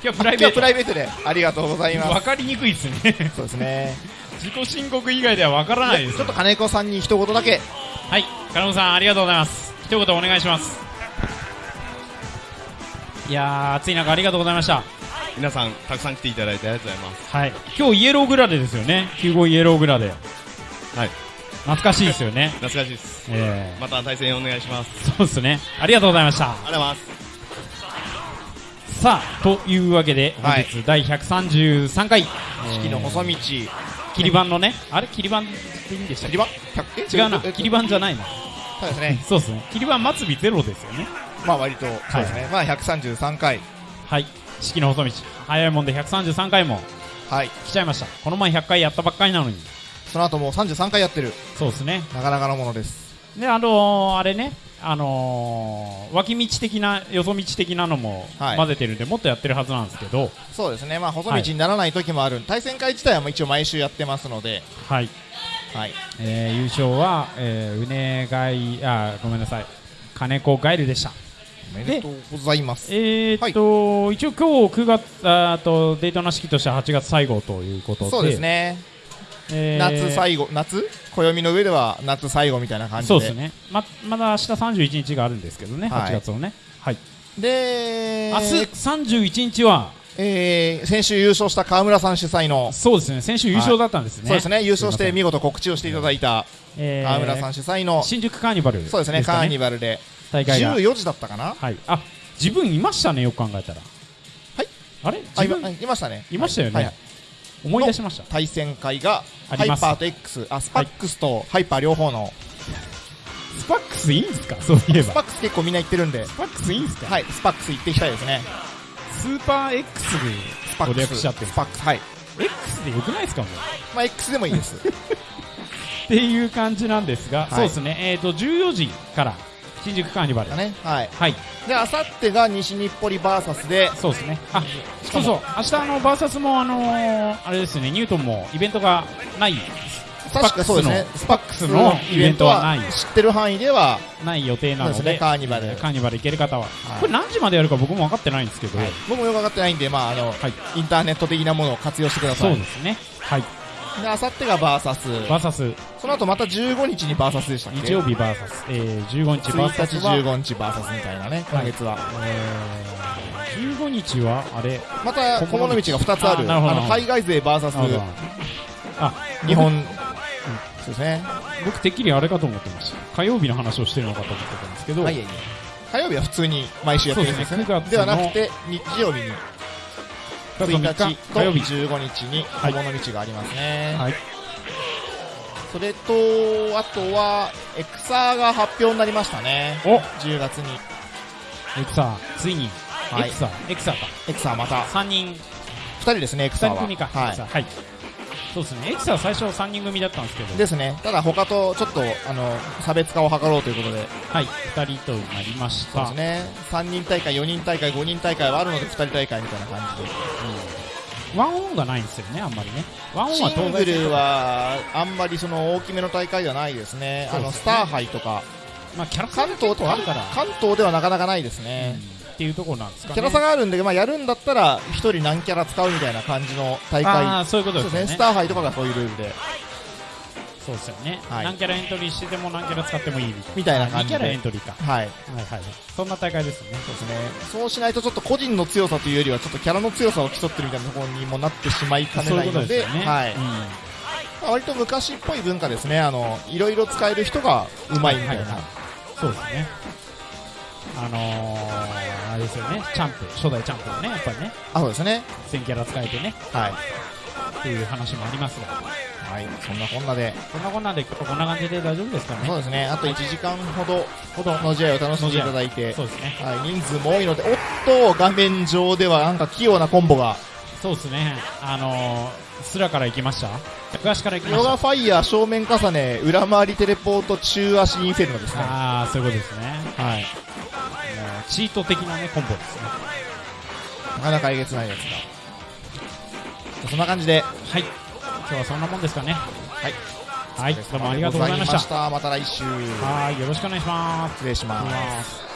今日プライベート。プライベートでありがとうございます。分かりにくいっすね。そうですね。自己申告以外では分からないです。ちょっと金子さんに一言だけ。はい。金子さんありがとうございます。一言お願いしますいやー暑い中ありがとうございました。皆さんたくさん来ていただいてありがとうございます。はい。今日イエローグラデですよね。95イエローグラデ。はい。懐かしいですよね。懐かしいです。えまた対戦お願いします。ー、そうですね。ありがとうございました。ありがとうございます。さあというわけで本はい。日第133回、式の細道。切り板のねあれ？切り板でいいんでしたっ切り板？違うな。え切り板じゃないなそうですね。そうですね。切り板末尾ゼロですよねまあ割とそうですね、まあ133回。はい。式の細道。早いもんで133回も。はい。来ちゃいました。この前100回やったばっかりなのに。その後もう33回やってる。そうですね。なかなかのものです。であのー、あれね。あのー、脇道的なよそ道的なのもはい。混ぜてるんで、もっとやってるはずなんですけど。そうですね。まあ細道にならない時もある、対戦会自体はもう一応毎週やってますので。はい、はい。えー優勝は、えー、うねがいあごめんなさい。金子ガイルでした。おめでとうございます。えーっと、一応今日9月、あーと、デートな式としては8月最後ということで。そうです。ね。えー夏最後、夏？暦の上では夏最後みたいな感じで。そうですね。ま、まだ明日31日があるんですけどね、はい8月のね。はい。で、明日31日は、えー先週優勝した川村さん主催の、そうですね、先週優勝だったんですね。そうですね、優勝して見事告知をしていただいたえー川村さん主催の、新宿カーニバルそうですね、カーニバルで、大会が。14時だったかな？はい。あ、自分いましたね、よく考えたら。はい。あれ？自分？いましたね。いましたよね。はいはい思い出しました。対戦会が、ハイパーと X、あ、スパックスとハイパー両方の、スパックスいいんですか？そういえば。スパックス結構みんな行ってるんで、スパックスいいんですか？はい、スパックス行っていきたいですね。スーパー X でってるスパックス、はい。X でよくないですか？もう。まあ、X でもいいです。っていう感じなんですが、いそうですね、えっ、と、14時から新宿カーニバル。だね。はい。はい、で、あさってが西日暮里バーサスで、そうですね。あ、そうそう、明日あの、バーサスもあのーあれですね、ニュートンもイベントがない、確かそうですね、スパックスのイベントは知ってる範囲では、ない予定なので、ね。カーニバル。カーニバル行ける方は、はい。これ何時までやるか僕も分かってないんですけど、僕もよくわかってないんで、まあ、あの、はい。インターネット的なものを活用してくださそうい。ですね。はい。で、あさってがバーサス。バーサス、その後また15日にバーサスでしたっけ？日曜日バーサス、えー、15日バーサス1日は、15日バーサスみたいなね、今月は。えー、15日は、あれ、また、小物道が2つある。あなるほど。あの、海外勢バーサス。あ、日本、そうですね。僕てっきりあれかと思ってました。火曜日の話をしてるのかと思ってたんですけど、はい、いえいえ。火曜日は普通に毎週やってるんですよね。ですね。9月のではなくて日曜日に。9 1月3日と日火曜日。15日にはい。小物道がありますね、はい。それとあとはエクサーが発表になりましたね。お。10月に。エクサー。ついに、はい。エクサー。エクサーか。エクサーまた。3人。2人ですねエクサー2は。人組か、はい。はいそうですね。エクサー最初3人組だったんですけど。ですね。ただ他とちょっとあの差別化を図ろうということで。はい。2人となりました。そうですね。3人大会4人大会5人大会はあるので2人大会みたいな感じで。ワンオンがないんですよねあんまりね。ワンオンはシングルはあんまりその大きめの大会ではないですね、あのスター杯とか、まあキャラ差関が東とかあるから。関東ではなかなかないですね、うんっていうところなんですかね。キャラ差があるんで、まあ、やるんだったら1人何キャラ使うみたいな感じの大あ会、あそういうことですね、スター杯とかがそういうルールで、そうですよね、はい。何キャラエントリーしてても何キャラ使ってもいいみたいな。感じで。2キャラエントリーか。はい、はいはいそんな大会ですよね。そうですね、そうしないとちょっと個人の強さというよりは、ちょっとキャラの強さを競ってるみたいなところにもなってしまいかねないので、ね、はい。うん。まあ割と昔っぽい文化ですね、あのいろいろ使える人がうまいみたいな、はいはい。そうですねあのー、あれですよねチャンプ初代チャンプのねやっぱりねあそうですね、1000キャラ使えてねはい、っていう話もありますが。はい、そんなこんなで、こんなこんなんでこんな感じで大丈夫ですかね？そうですね、あと1時間ほどほど。の試合を楽しんでいただいて、そうですね。はい、人数も多いので、おっと、画面上ではなんか器用なコンボが、そうですね。あのー、スラから行きました？東から行きました？ヨガファイヤー正面重ね、裏回りテレポート中足インフェルノですね。ああそういうことですね。はいチート的なねコンボですね。なかなかえげつないやつが。そんな感じで、はい。今日はそんなもんですかね。はい。はい。どうもありがとうございました。また来週。はい。よろしくお願いします。失礼し。ます